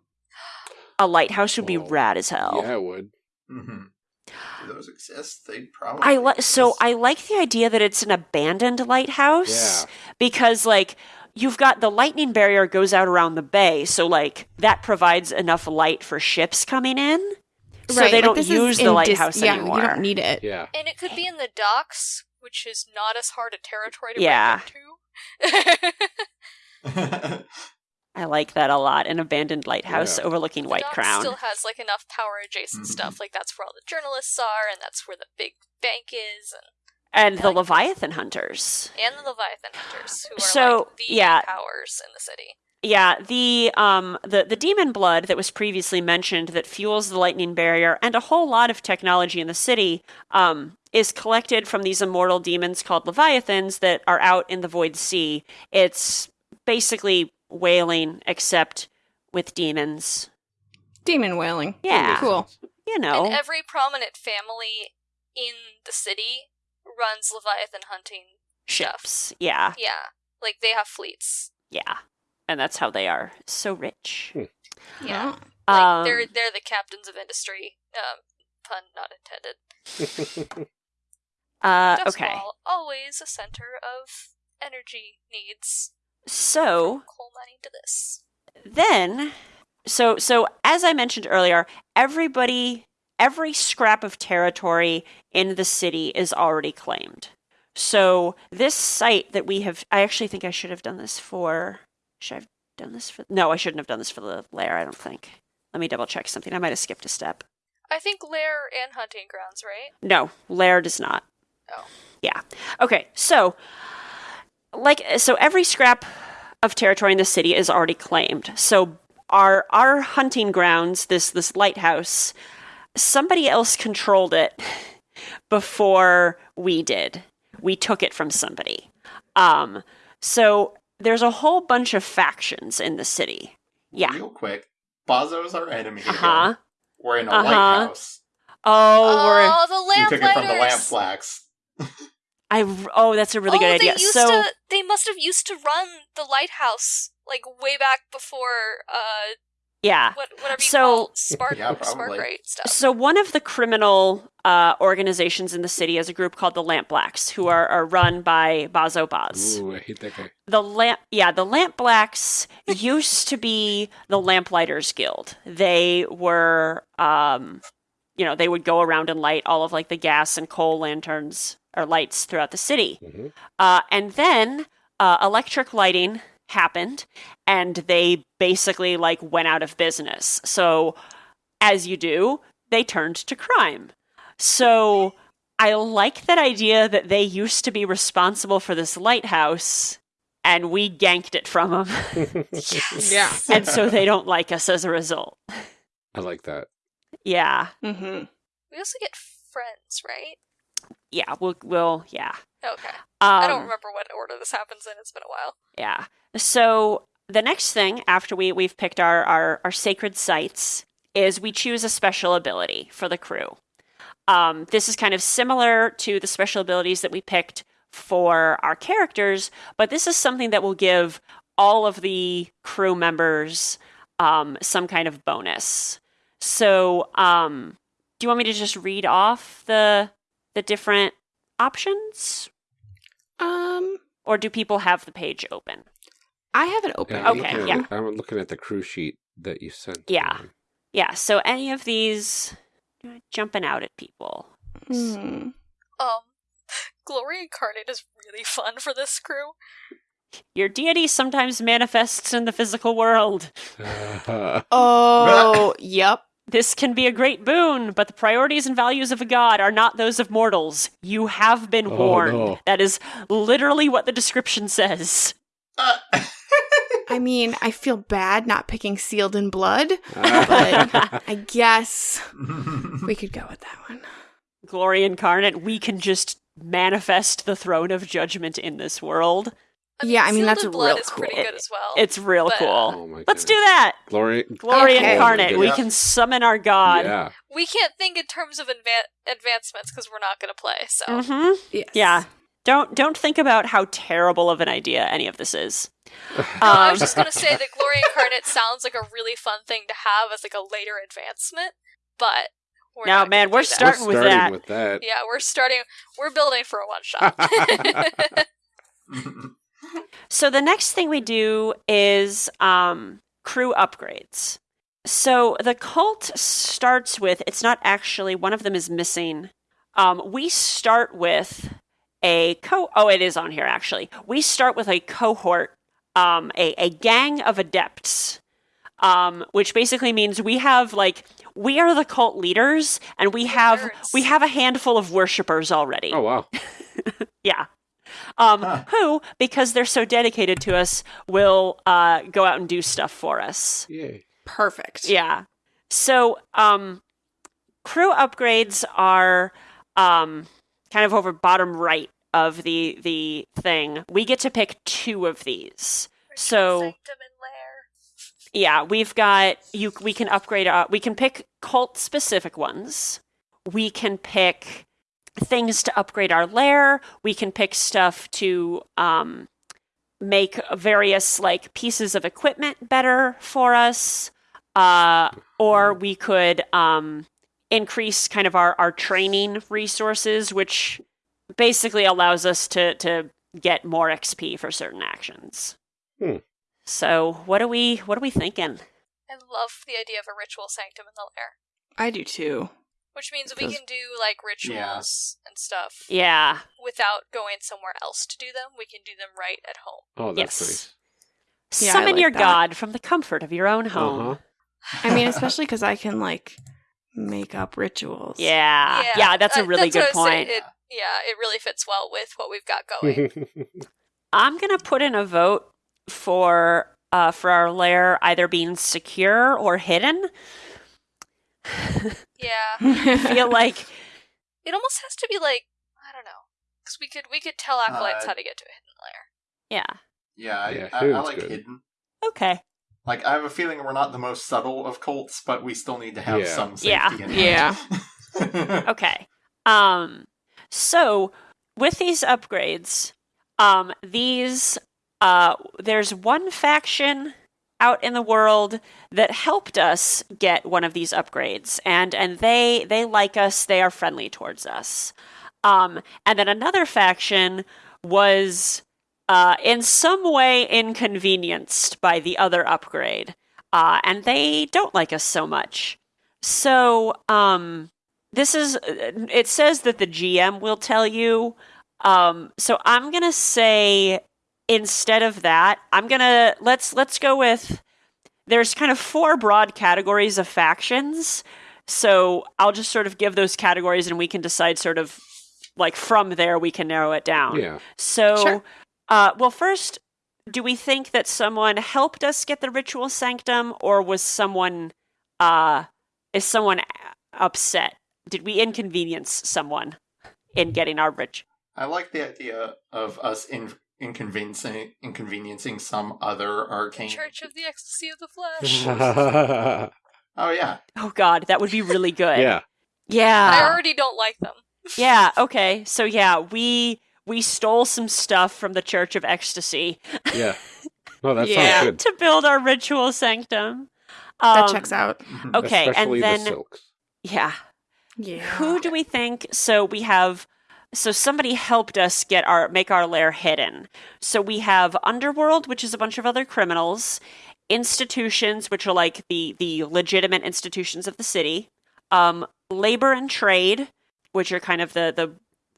A lighthouse would be Whoa. rad as hell. Yeah, it would. hmm Do those exist? They'd probably. I li- so. I like the idea that it's an abandoned lighthouse Yeah. because like you've got the lightning barrier goes out around the bay, so like that provides enough light for ships coming in. So right, they like, don't use the in dis- lighthouse yeah, anymore. You don't need it. Yeah. and it could be in the docks, which is not as hard a territory to Yeah. break into. I like that a lot. An abandoned lighthouse Yeah. overlooking The White docks Crown. still has like enough power adjacent Mhm. stuff. Like that's where all the journalists are, and that's where the big bank is, and and the like- Leviathan hunters. and the Leviathan hunters, who are So, like the yeah. powers in the city. Yeah, the um the the demon blood that was previously mentioned that fuels the lightning barrier and a whole lot of technology in the city um is collected from these immortal demons called leviathans that are out in the void sea. It's basically whaling except with demons. Demon whaling. Yeah. Cool. You know. And every prominent family in the city runs Leviathan hunting. ships. Yeah. Yeah, like they have fleets. Yeah. And that's how they are so rich. Yeah, Oh. like Um, they're they're the captains of industry. Um, pun not intended. uh Dust okay. Wall, always a center of energy needs. So Coal mining to this. then so so as i mentioned earlier everybody every scrap of territory in the city is already claimed so this site that we have i actually think i should have done this for should i have done this for no i shouldn't have done this for the lair i don't think. Let me double check something. I might have skipped a step. I think lair and hunting grounds, right? no lair does not. Oh. yeah. Okay so like so every scrap of territory in the city is already claimed. So our our hunting grounds this this lighthouse somebody else controlled it before we did. We took it from somebody. Um so there's a whole bunch of factions in the city yeah Real quick, Bazso's our enemy. again. uh-huh We're in a Uh-huh. lighthouse. oh, we're Oh, the We lamp took it from the Lampblacks. i oh that's a really oh, good idea They used so to, they must have used to run the lighthouse like way back before uh yeah what whatever you So- call spark Yeah, spark rate stuff. So one of the criminal uh, organizations in the city is a group called the Lampblacks, who are, are run by Bazso Baz. Ooh, I hate that guy. The lamp, yeah, the Lampblacks used to be the Lamplighters Guild. They were, um, you know, they would go around and light all of like the gas and coal lanterns or lights throughout the city. Mhm. Uh, and then uh, electric lighting happened, and they basically like went out of business. So, as you do, they turned to crime. So I like that idea that they used to be responsible for this lighthouse and we ganked it from them. Yeah. and so they don't like us as a result. I like that. Yeah. Mm-hmm. We also get friends, right? Yeah, we'll we'll yeah. Okay. Um, I don't remember what order this happens in. It's been a while. Yeah. So the next thing after we we've picked our, our our sacred sites is we choose a special ability for the crew. Um, this is kind of similar to the special abilities that we picked for our characters, but this is something that will give all of the crew members um, some kind of bonus. So, um, do you want me to just read off the the different options, Um, or do people have the page open? I have it open. Yeah, I'm Okay, looking yeah. at- I'm looking at the crew sheet that you sent. Yeah. me. Yeah, so any of these jumping out at people. Hmm. Um, Glory Incarnate is really fun for this crew. Your deity sometimes manifests in the physical world. Oh, yep. This can be a great boon, but the priorities and values of a god are not those of mortals. You have been Oh, warned. no. That is literally what the description says. Uh, I mean, I feel bad not picking sealed in blood. but I guess we could go with that one. Glory incarnate, we can just manifest the throne of judgment in this world. Yeah, I mean, that's Blood real is pretty cool. good as well. It's real But, cool. oh Let's do that. Glory. Glory Okay. incarnate, we can summon our god. Yeah. we can't think in terms of adva- advancements because we're not going to play. So mm-hmm. Yes. Yeah. Don't don't think about how terrible of an idea any of this is. No, I was Um, just going to say that Glory Incarnate sounds like a really fun thing to have as like a later advancement, but we're Now, man, we're that. starting We're with starting that. with that. Yeah, we're starting. We're building for a one shot. So the next thing we do is um, crew upgrades. So the cult starts with it's not actually one of them is missing. Um, we start with a co. Oh, it is on here actually. We start with a cohort, um, a a gang of adepts, um, which basically means we have like we are the cult leaders, and we have we have a handful of worshippers already. Oh wow. Yeah. Um, Huh. Who, because they're so dedicated to us, will uh, go out and do stuff for us. Yay. Perfect. Yeah. So, um, crew upgrades are um, kind of over bottom right of the the thing. We get to pick two of these. So- Sanctum and Lair. Yeah, we've got you. We can upgrade. Uh, we can pick cult specific ones. We can pick things to upgrade our lair. We can pick stuff to um, make various like pieces of equipment better for us. Uh, or we could um, increase kind of our, our training resources, which basically allows us to to get more XP for certain actions. Hmm. So what are we what are we thinking? I love the idea of a ritual sanctum in the lair, I do too. Which means we can do like rituals and stuff Yeah. without going somewhere else to do them. We can do them right at home. Oh, that's Yes. nice. Yeah, Summon like your that. god from the comfort of your own home. Uh-huh. I mean, especially because I can like make up rituals. Yeah. yeah. that's a uh, really that's good what I was saying. point. It, yeah, it really fits well with what we've got going. I'm gonna put in a vote for uh for our lair either being secure or hidden. Yeah, I feel like it almost has to be like I don't know, because we could we could tell acolytes Uh, how to get to a hidden lair. yeah. yeah, I, Yeah, I, I hidden's like good. hidden. Okay. Like I have a feeling we're not the most subtle of cults, but we still need to have Yeah. some Yeah. safety. in Yeah. Okay. Um so with these upgrades, um these uh there's one faction out in the world that helped us get one of these upgrades and and they they like us, they are friendly towards us. Um and then another faction was uh in some way inconvenienced by the other upgrade. Uh and they don't like us so much. So, um this is it says that the GM will tell you. Um, so I'm gonna say instead of that, I'm gonna let's let's go with there's kind of four broad categories of factions. So I'll just sort of give those categories and we can decide sort of like from there we can narrow it down. Yeah. So, Sure. uh, well, first, do we think that someone helped us get the ritual sanctum, or was someone, uh, is someone upset? Did we inconvenience someone in getting our rich? I like the idea of us in inconveniencing inconveniencing some other arcane. Church of the Ecstasy of the Flesh. Oh yeah, Oh God, that would be really good. yeah. yeah, I already don't like them. yeah. Okay, so yeah, we we stole some stuff from the Church of Ecstasy Yeah. No, that Yeah. sounds good. to build our ritual sanctum. That Um, checks out. Okay, Especially and the then silks. yeah, Yeah. Who do we think? So we have. So somebody helped us get our make our lair hidden. So we have Underworld, which is a bunch of other criminals, institutions, which are like the the legitimate institutions of the city, um, labor and trade, which are kind of the the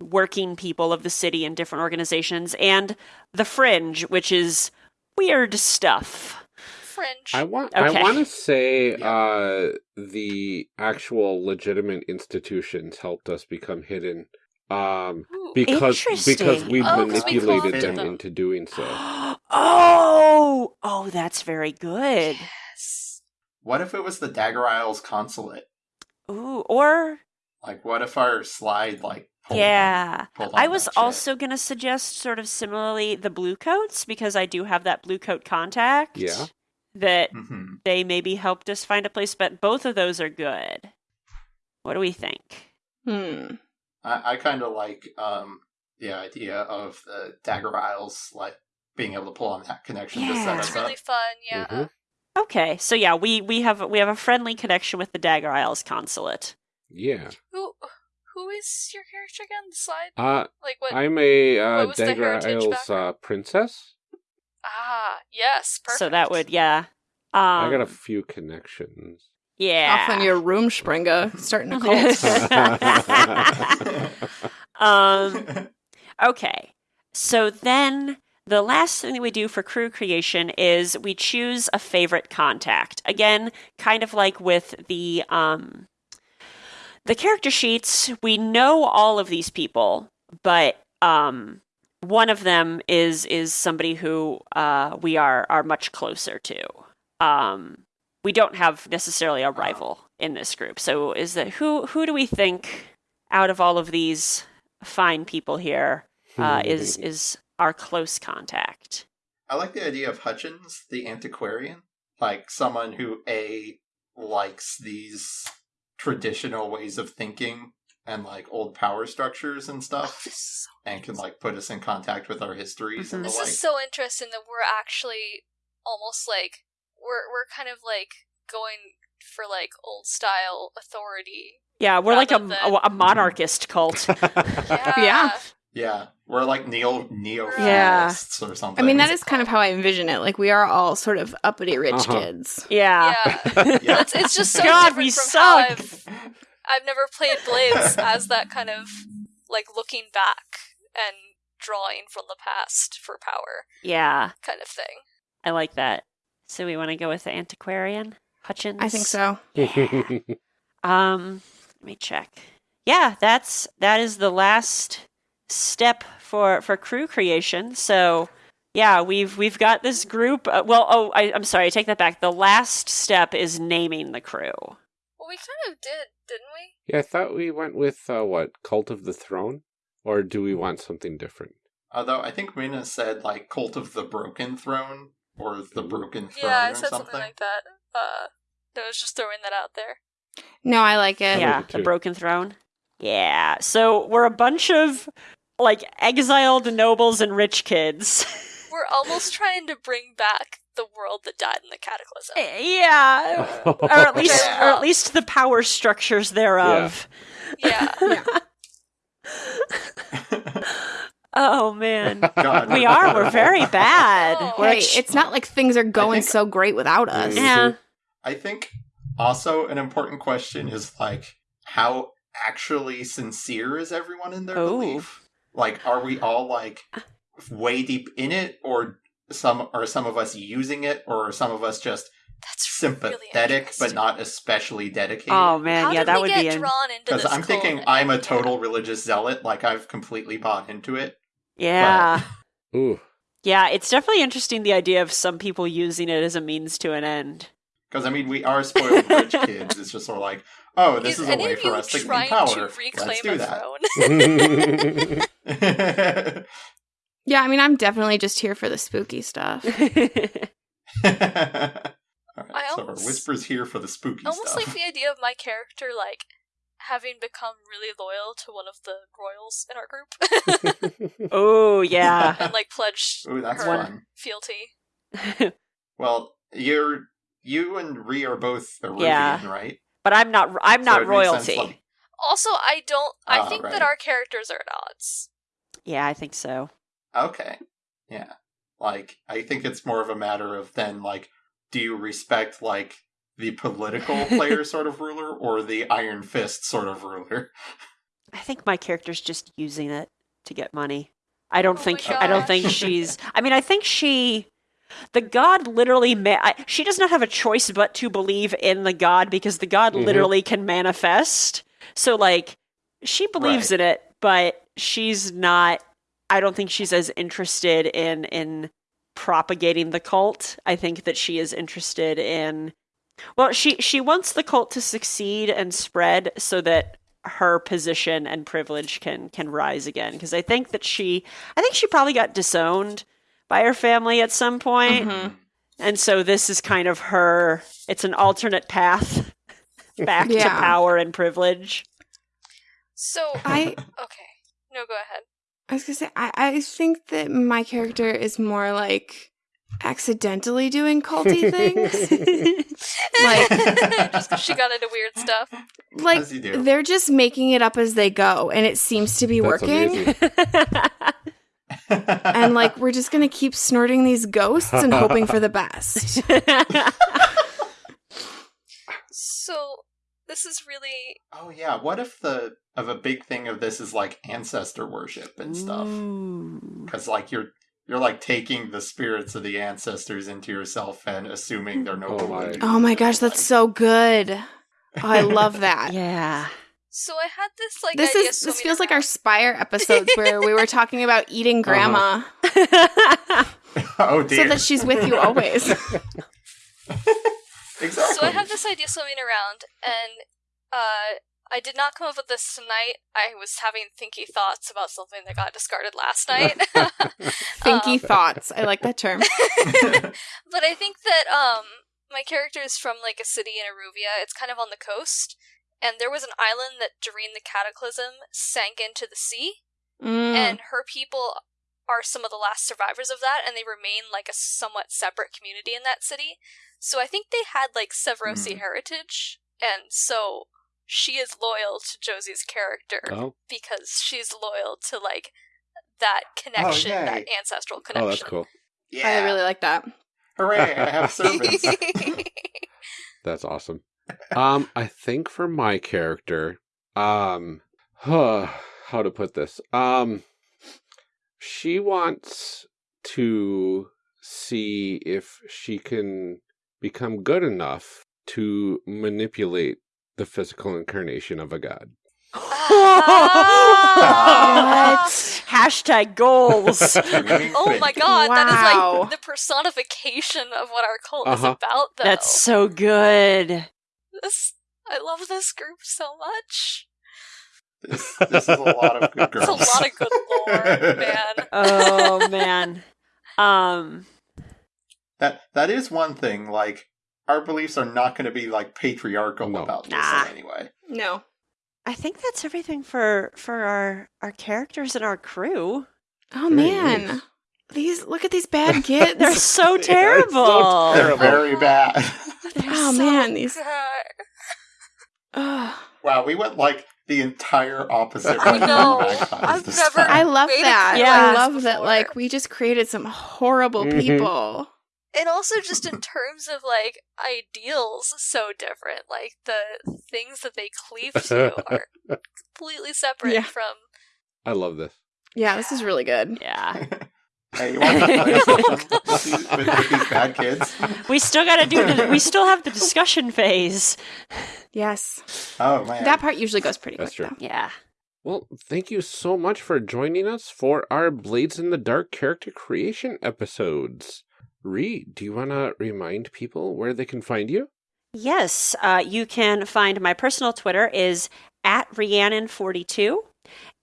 working people of the city and different organizations, and the fringe, which is weird stuff. Fringe. I want Okay. I want to say Yeah. uh the actual legitimate institutions helped us become hidden um because because we Oh, 'cause we manipulated co-opted them them. into doing so. oh, oh, that's very good. Yes. What if it was the Dagger Isles consulate? Ooh, or Like, what if our slide like? pulled yeah. on- pulled on I was also going to suggest sort of similarly the blue coats because I do have that blue coat contact. Yeah. That Mhm. they maybe helped us find a place, but both of those are good. What do we think? Hmm. I, I kind of like um the idea of the Dagger Isles like being able to pull on that connection to Yeah. set It's us really up. fun. Yeah. Mhm. Okay, so yeah, we we have we have a friendly connection with the Dagger Isles consulate. Yeah. Who who is your character again? The slide? Uh Like what? I'm a uh what Dagger Isles uh, princess. ah, yes. Perfect. So that would yeah. Um, I got a few connections. Yeah. Off on your room, Springa, starting a cult. um Okay. So then the last thing that we do for crew creation is we choose a favorite contact. Again, kind of like with the um the character sheets, we know all of these people, but um one of them is is somebody who uh we are are much closer to. Um we don't have necessarily a rival in this group. So is that who who do we think out of all of these fine people here uh, is is our close contact. I like the idea of Hutchins, the antiquarian, like someone who a likes these traditional ways of thinking and like old power structures and Oh, stuff, this so and can like put us in contact with our histories and the This like. is so interesting that we're actually almost like we're we're kind of like going for like old style authority. Yeah, we're like a, Rather a, a monarchist cult. Yeah. Yeah. yeah, we're like neo neo Yeah. or something. I mean, that is kind of how I envision it. Like we are all sort of uppity rich Uh-huh. kids. Yeah. Yeah. Yeah. It's, it's just so God, different we from how suck. I've I've never played Blades as that kind of like looking back and drawing from the past for power Yeah, kind of thing. I like that. So we want to go with the antiquarian Hutchins. I think so. Um, let me check. Yeah, that's that is the last step for for crew creation. So yeah, we've we've got this group. Uh, well, oh, I, I'm sorry, I take that back. The last step is naming the crew. Well, we kind of did, didn't we? yeah, I thought we went with uh, what Cult of the Throne, or do we want something different? Although I think Mina said like cult of the broken throne or the broken throne yeah, I or said something. something like that. Uh, I was just throwing that out there. No, I like it. yeah, like it the broken throne. Yeah. So we're a bunch of like exiled nobles and rich kids. We're almost trying to bring back the world that died in the cataclysm. yeah. or at least Yeah. or at least the power structures thereof. Yeah. Oh man. God. we are. We're very bad. Oh. We're Hey, ex- it's not like things are going think- so great without us. Yeah. I think also an important question is like how actually sincere is everyone in their Oh. belief? Like are we all like way deep in it or some are some of us using it or are some of us just That's really sympathetic, but not especially dedicated. Oh man, How yeah, did that we would get be in- drawn into Because this I'm thinking I'm a total religious zealot, like I've completely bought into it. Yeah. Ooh. Yeah, it's definitely interesting the idea of some people using it as a means to an end. Because I mean, we are spoiled rich kids. It's just sort of like, oh, this Is is a way for us to gain power. to reclaim Let's do a that. Yeah, I mean, I'm definitely just here for the spooky stuff. All right, I so our almost- whispers here for the spooky Almost stuff. like the idea of my character like having become really loyal to one of the royals in our group oh yeah. and like pledged Ooh, that's her fun. fealty. Well, you're you and Ree are both Iruvian, Yeah. right? but I'm not. I'm So not it sense, royalty. like- Also, I don't. I Ah, think right. that our characters are at odds. Yeah, I think so. Okay. Yeah. Like, I think it's more of a matter of then, like, do you respect, like, the political player sort of ruler or the Iron Fist sort of ruler? I think my character's just using it to get money. I don't Oh think. my I don't think she's. I mean, I think she. The god literally. Ma- I, she does not have a choice but to believe in the god because the god Mhm. literally can manifest. So, like, she believes Right. in it, but she's not. I don't think she's as interested in in propagating the cult. I think that she is interested in. Well, she she wants the cult to succeed and spread so that her position and privilege can can rise again because I think that she I think she probably got disowned by her family at some point Mhm. and so this is kind of her it's an alternate path back to power and privilege. So I okay, no, go ahead. I was gonna say I, I think that my character is more like accidentally doing culty things. Like- just 'cause she got into weird stuff. like As you do. they're just making it up as they go, and it seems to be That's working. amazing. And like we're just gonna keep snorting these ghosts and hoping for the best. So this is really oh, yeah. What if the, of a big thing of this is, like, ancestor worship and stuff? Ooh. Because, like, you're. You're like taking the spirits of the ancestors into yourself and assuming they're no Oh my. Oh my gosh, that's so good. Oh, I love that. Yeah. so I had this like This idea is this feels like our. Spire episodes where we were talking about eating grandma oh dear. so that she's with you always. exactly. So I have this idea swimming around, and uh, I did not come up with this tonight. I was having thinky thoughts about something that got discarded last night. Thinky Um, thoughts. I like that term. but I think that um my character is from like a city in Iruvia. It's kind of on the coast, and there was an island that during the cataclysm sank into the sea, Mm. and her people are some of the last survivors of that, and they remain like a somewhat separate community in that city. So I think they had like Severosi Mhm. heritage, and so she is loyal to Josie's character Oh, because she's loyal to like that connection, yay. that ancestral connection. oh, that's cool. yeah. I really like that. Hooray! I have servants. That's awesome. Um, I think for my character, um, huh, how to put this? Um, she wants to see if she can become good enough to manipulate the physical incarnation of a god. Ah! Hashtag goals. Oh my god, that is like the personification of what our cult is Uh-huh. about, though. That's so good. This, I love this group so much. This, this is a lot of good girls. It's a lot of good lore, man. Oh man. Um That that is one thing. Like our beliefs are not going to be like patriarchal No. about this Nah. in any way. No. I think that's everything for for our our characters and our crew. Oh man. nice. These look at these bad kids. They're so They are so terrible. They're very bad. They're Oh, so man, these- good. Ugh. wow, we went like the entire opposite. I way know. I've never- I love Made that. Yeah. I class love that like we just created some horrible Mhm. people. And also, just in terms of like ideals, so different. Like the things that they cleave to are completely separate Yeah. from. I love this. Yeah, this is really good. Yeah. Hey, you want to play a with these, with, with these bad kids? We still got to do the. We still have the discussion phase. Yes. Oh man, That part usually goes pretty That's quick, true. though. Yeah. Well, thank you so much for joining us for our Blades in the Dark character creation episodes. Reed, do you want to remind people where they can find you? Yes, uh, you can find my personal Twitter is at Rhiannon42.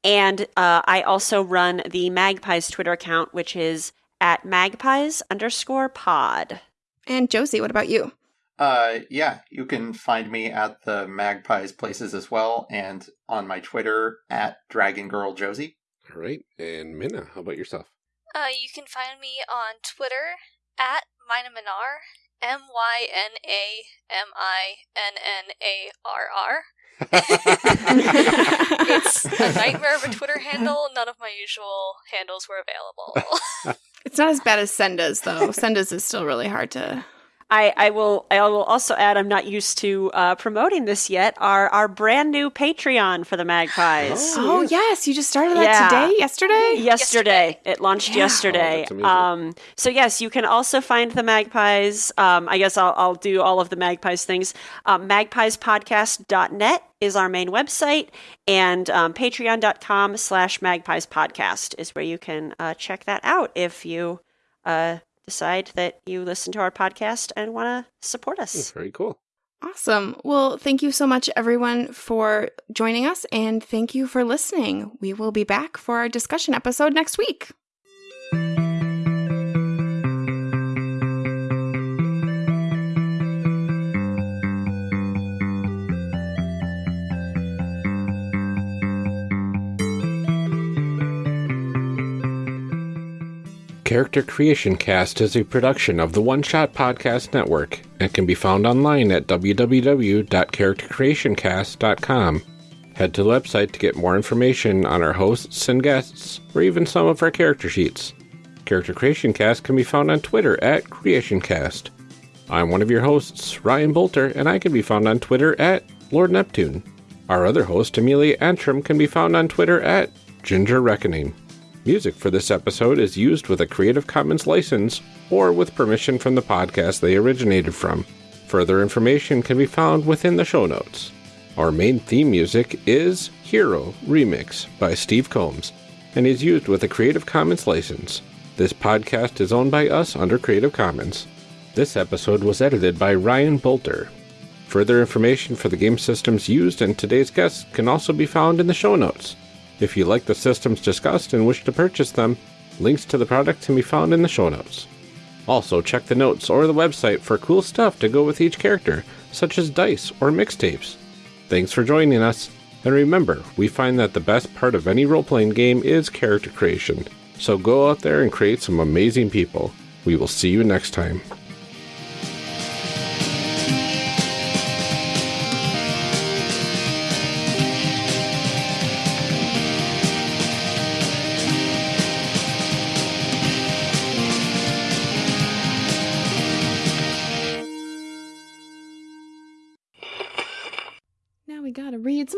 And uh, I also run the Magpies Twitter account, which is at magpies underscore pod. And Josie, what about you? Uh, yeah, you can find me at the Magpies places as well, and on my Twitter at Dragon Girl Josie. All right. And Minna, how about yourself? Uh, you can find me on Twitter at Mina Minaminar, M Y N A M I N N A R R. It's a nightmare of a Twitter handle. None of my usual handles were available. It's not as bad as Senda's, though. Senda's is still really hard to. I, I will I will also add I'm not used to uh, promoting this yet. Our our brand new Patreon for the Magpies. Oh, yes. You just started that Yeah. today? Yesterday? Yesterday. It launched Yeah. yesterday. Oh, um, so, yes, you can also find the Magpies. Um, I guess I'll, I'll do all of the Magpies things. Um, magpiespodcast.net is our main website, and um, patreon.com slash magpies podcast is where you can uh, check that out if you uh, decide that you listen to our podcast and want to support us. Mm, very cool. Awesome. Well, thank you so much, everyone, for joining us, and thank you for listening. We will be back for our discussion episode next week. Character Creation Cast is a production of the One Shot Podcast Network and can be found online at www.charactercreationcast.com. Head to the website to get more information on our hosts and guests, or even some of our character sheets. Character Creation Cast can be found on Twitter at CreationCast. I'm one of your hosts, Ryan Boelter, and I can be found on Twitter at Lord Neptune. Our other host, Amelia Antrim, can be found on Twitter at Ginger Reckoning. Music for this episode is used with a Creative Commons license or with permission from the podcast they originated from. Further information can be found within the show notes. Our main theme music is Hero Remix by Steve Combs and is used with a Creative Commons license. This podcast is owned by us under Creative Commons. This episode was edited by Ryan Boelter. Further information for the game systems used and today's guests can also be found in the show notes. If you like the systems discussed and wish to purchase them, links to the product can be found in the show notes. Also, check the notes or the website for cool stuff to go with each character, such as dice or mixtapes. Thanks for joining us, and remember, we find that the best part of any role playing game is character creation. So go out there and create some amazing people. We will see you next time.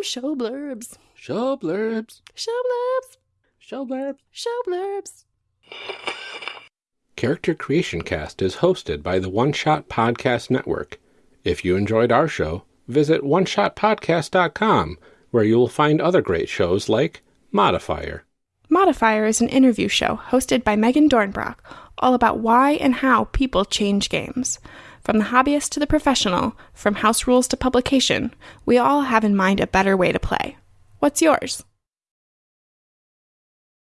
Show blurbs. Show blurbs. Show blurbs. Show blurbs. Show blurbs. Character Creation Cast is hosted by the One Shot Podcast Network. If you enjoyed our show, visit oneshotpodcast.com, where you will find other great shows like Modifier. Modifier is an interview show hosted by Megan Dornbrock, all about why and how people change games. From the hobbyist to the professional, from house rules to publication, we all have in mind a better way to play. What's yours?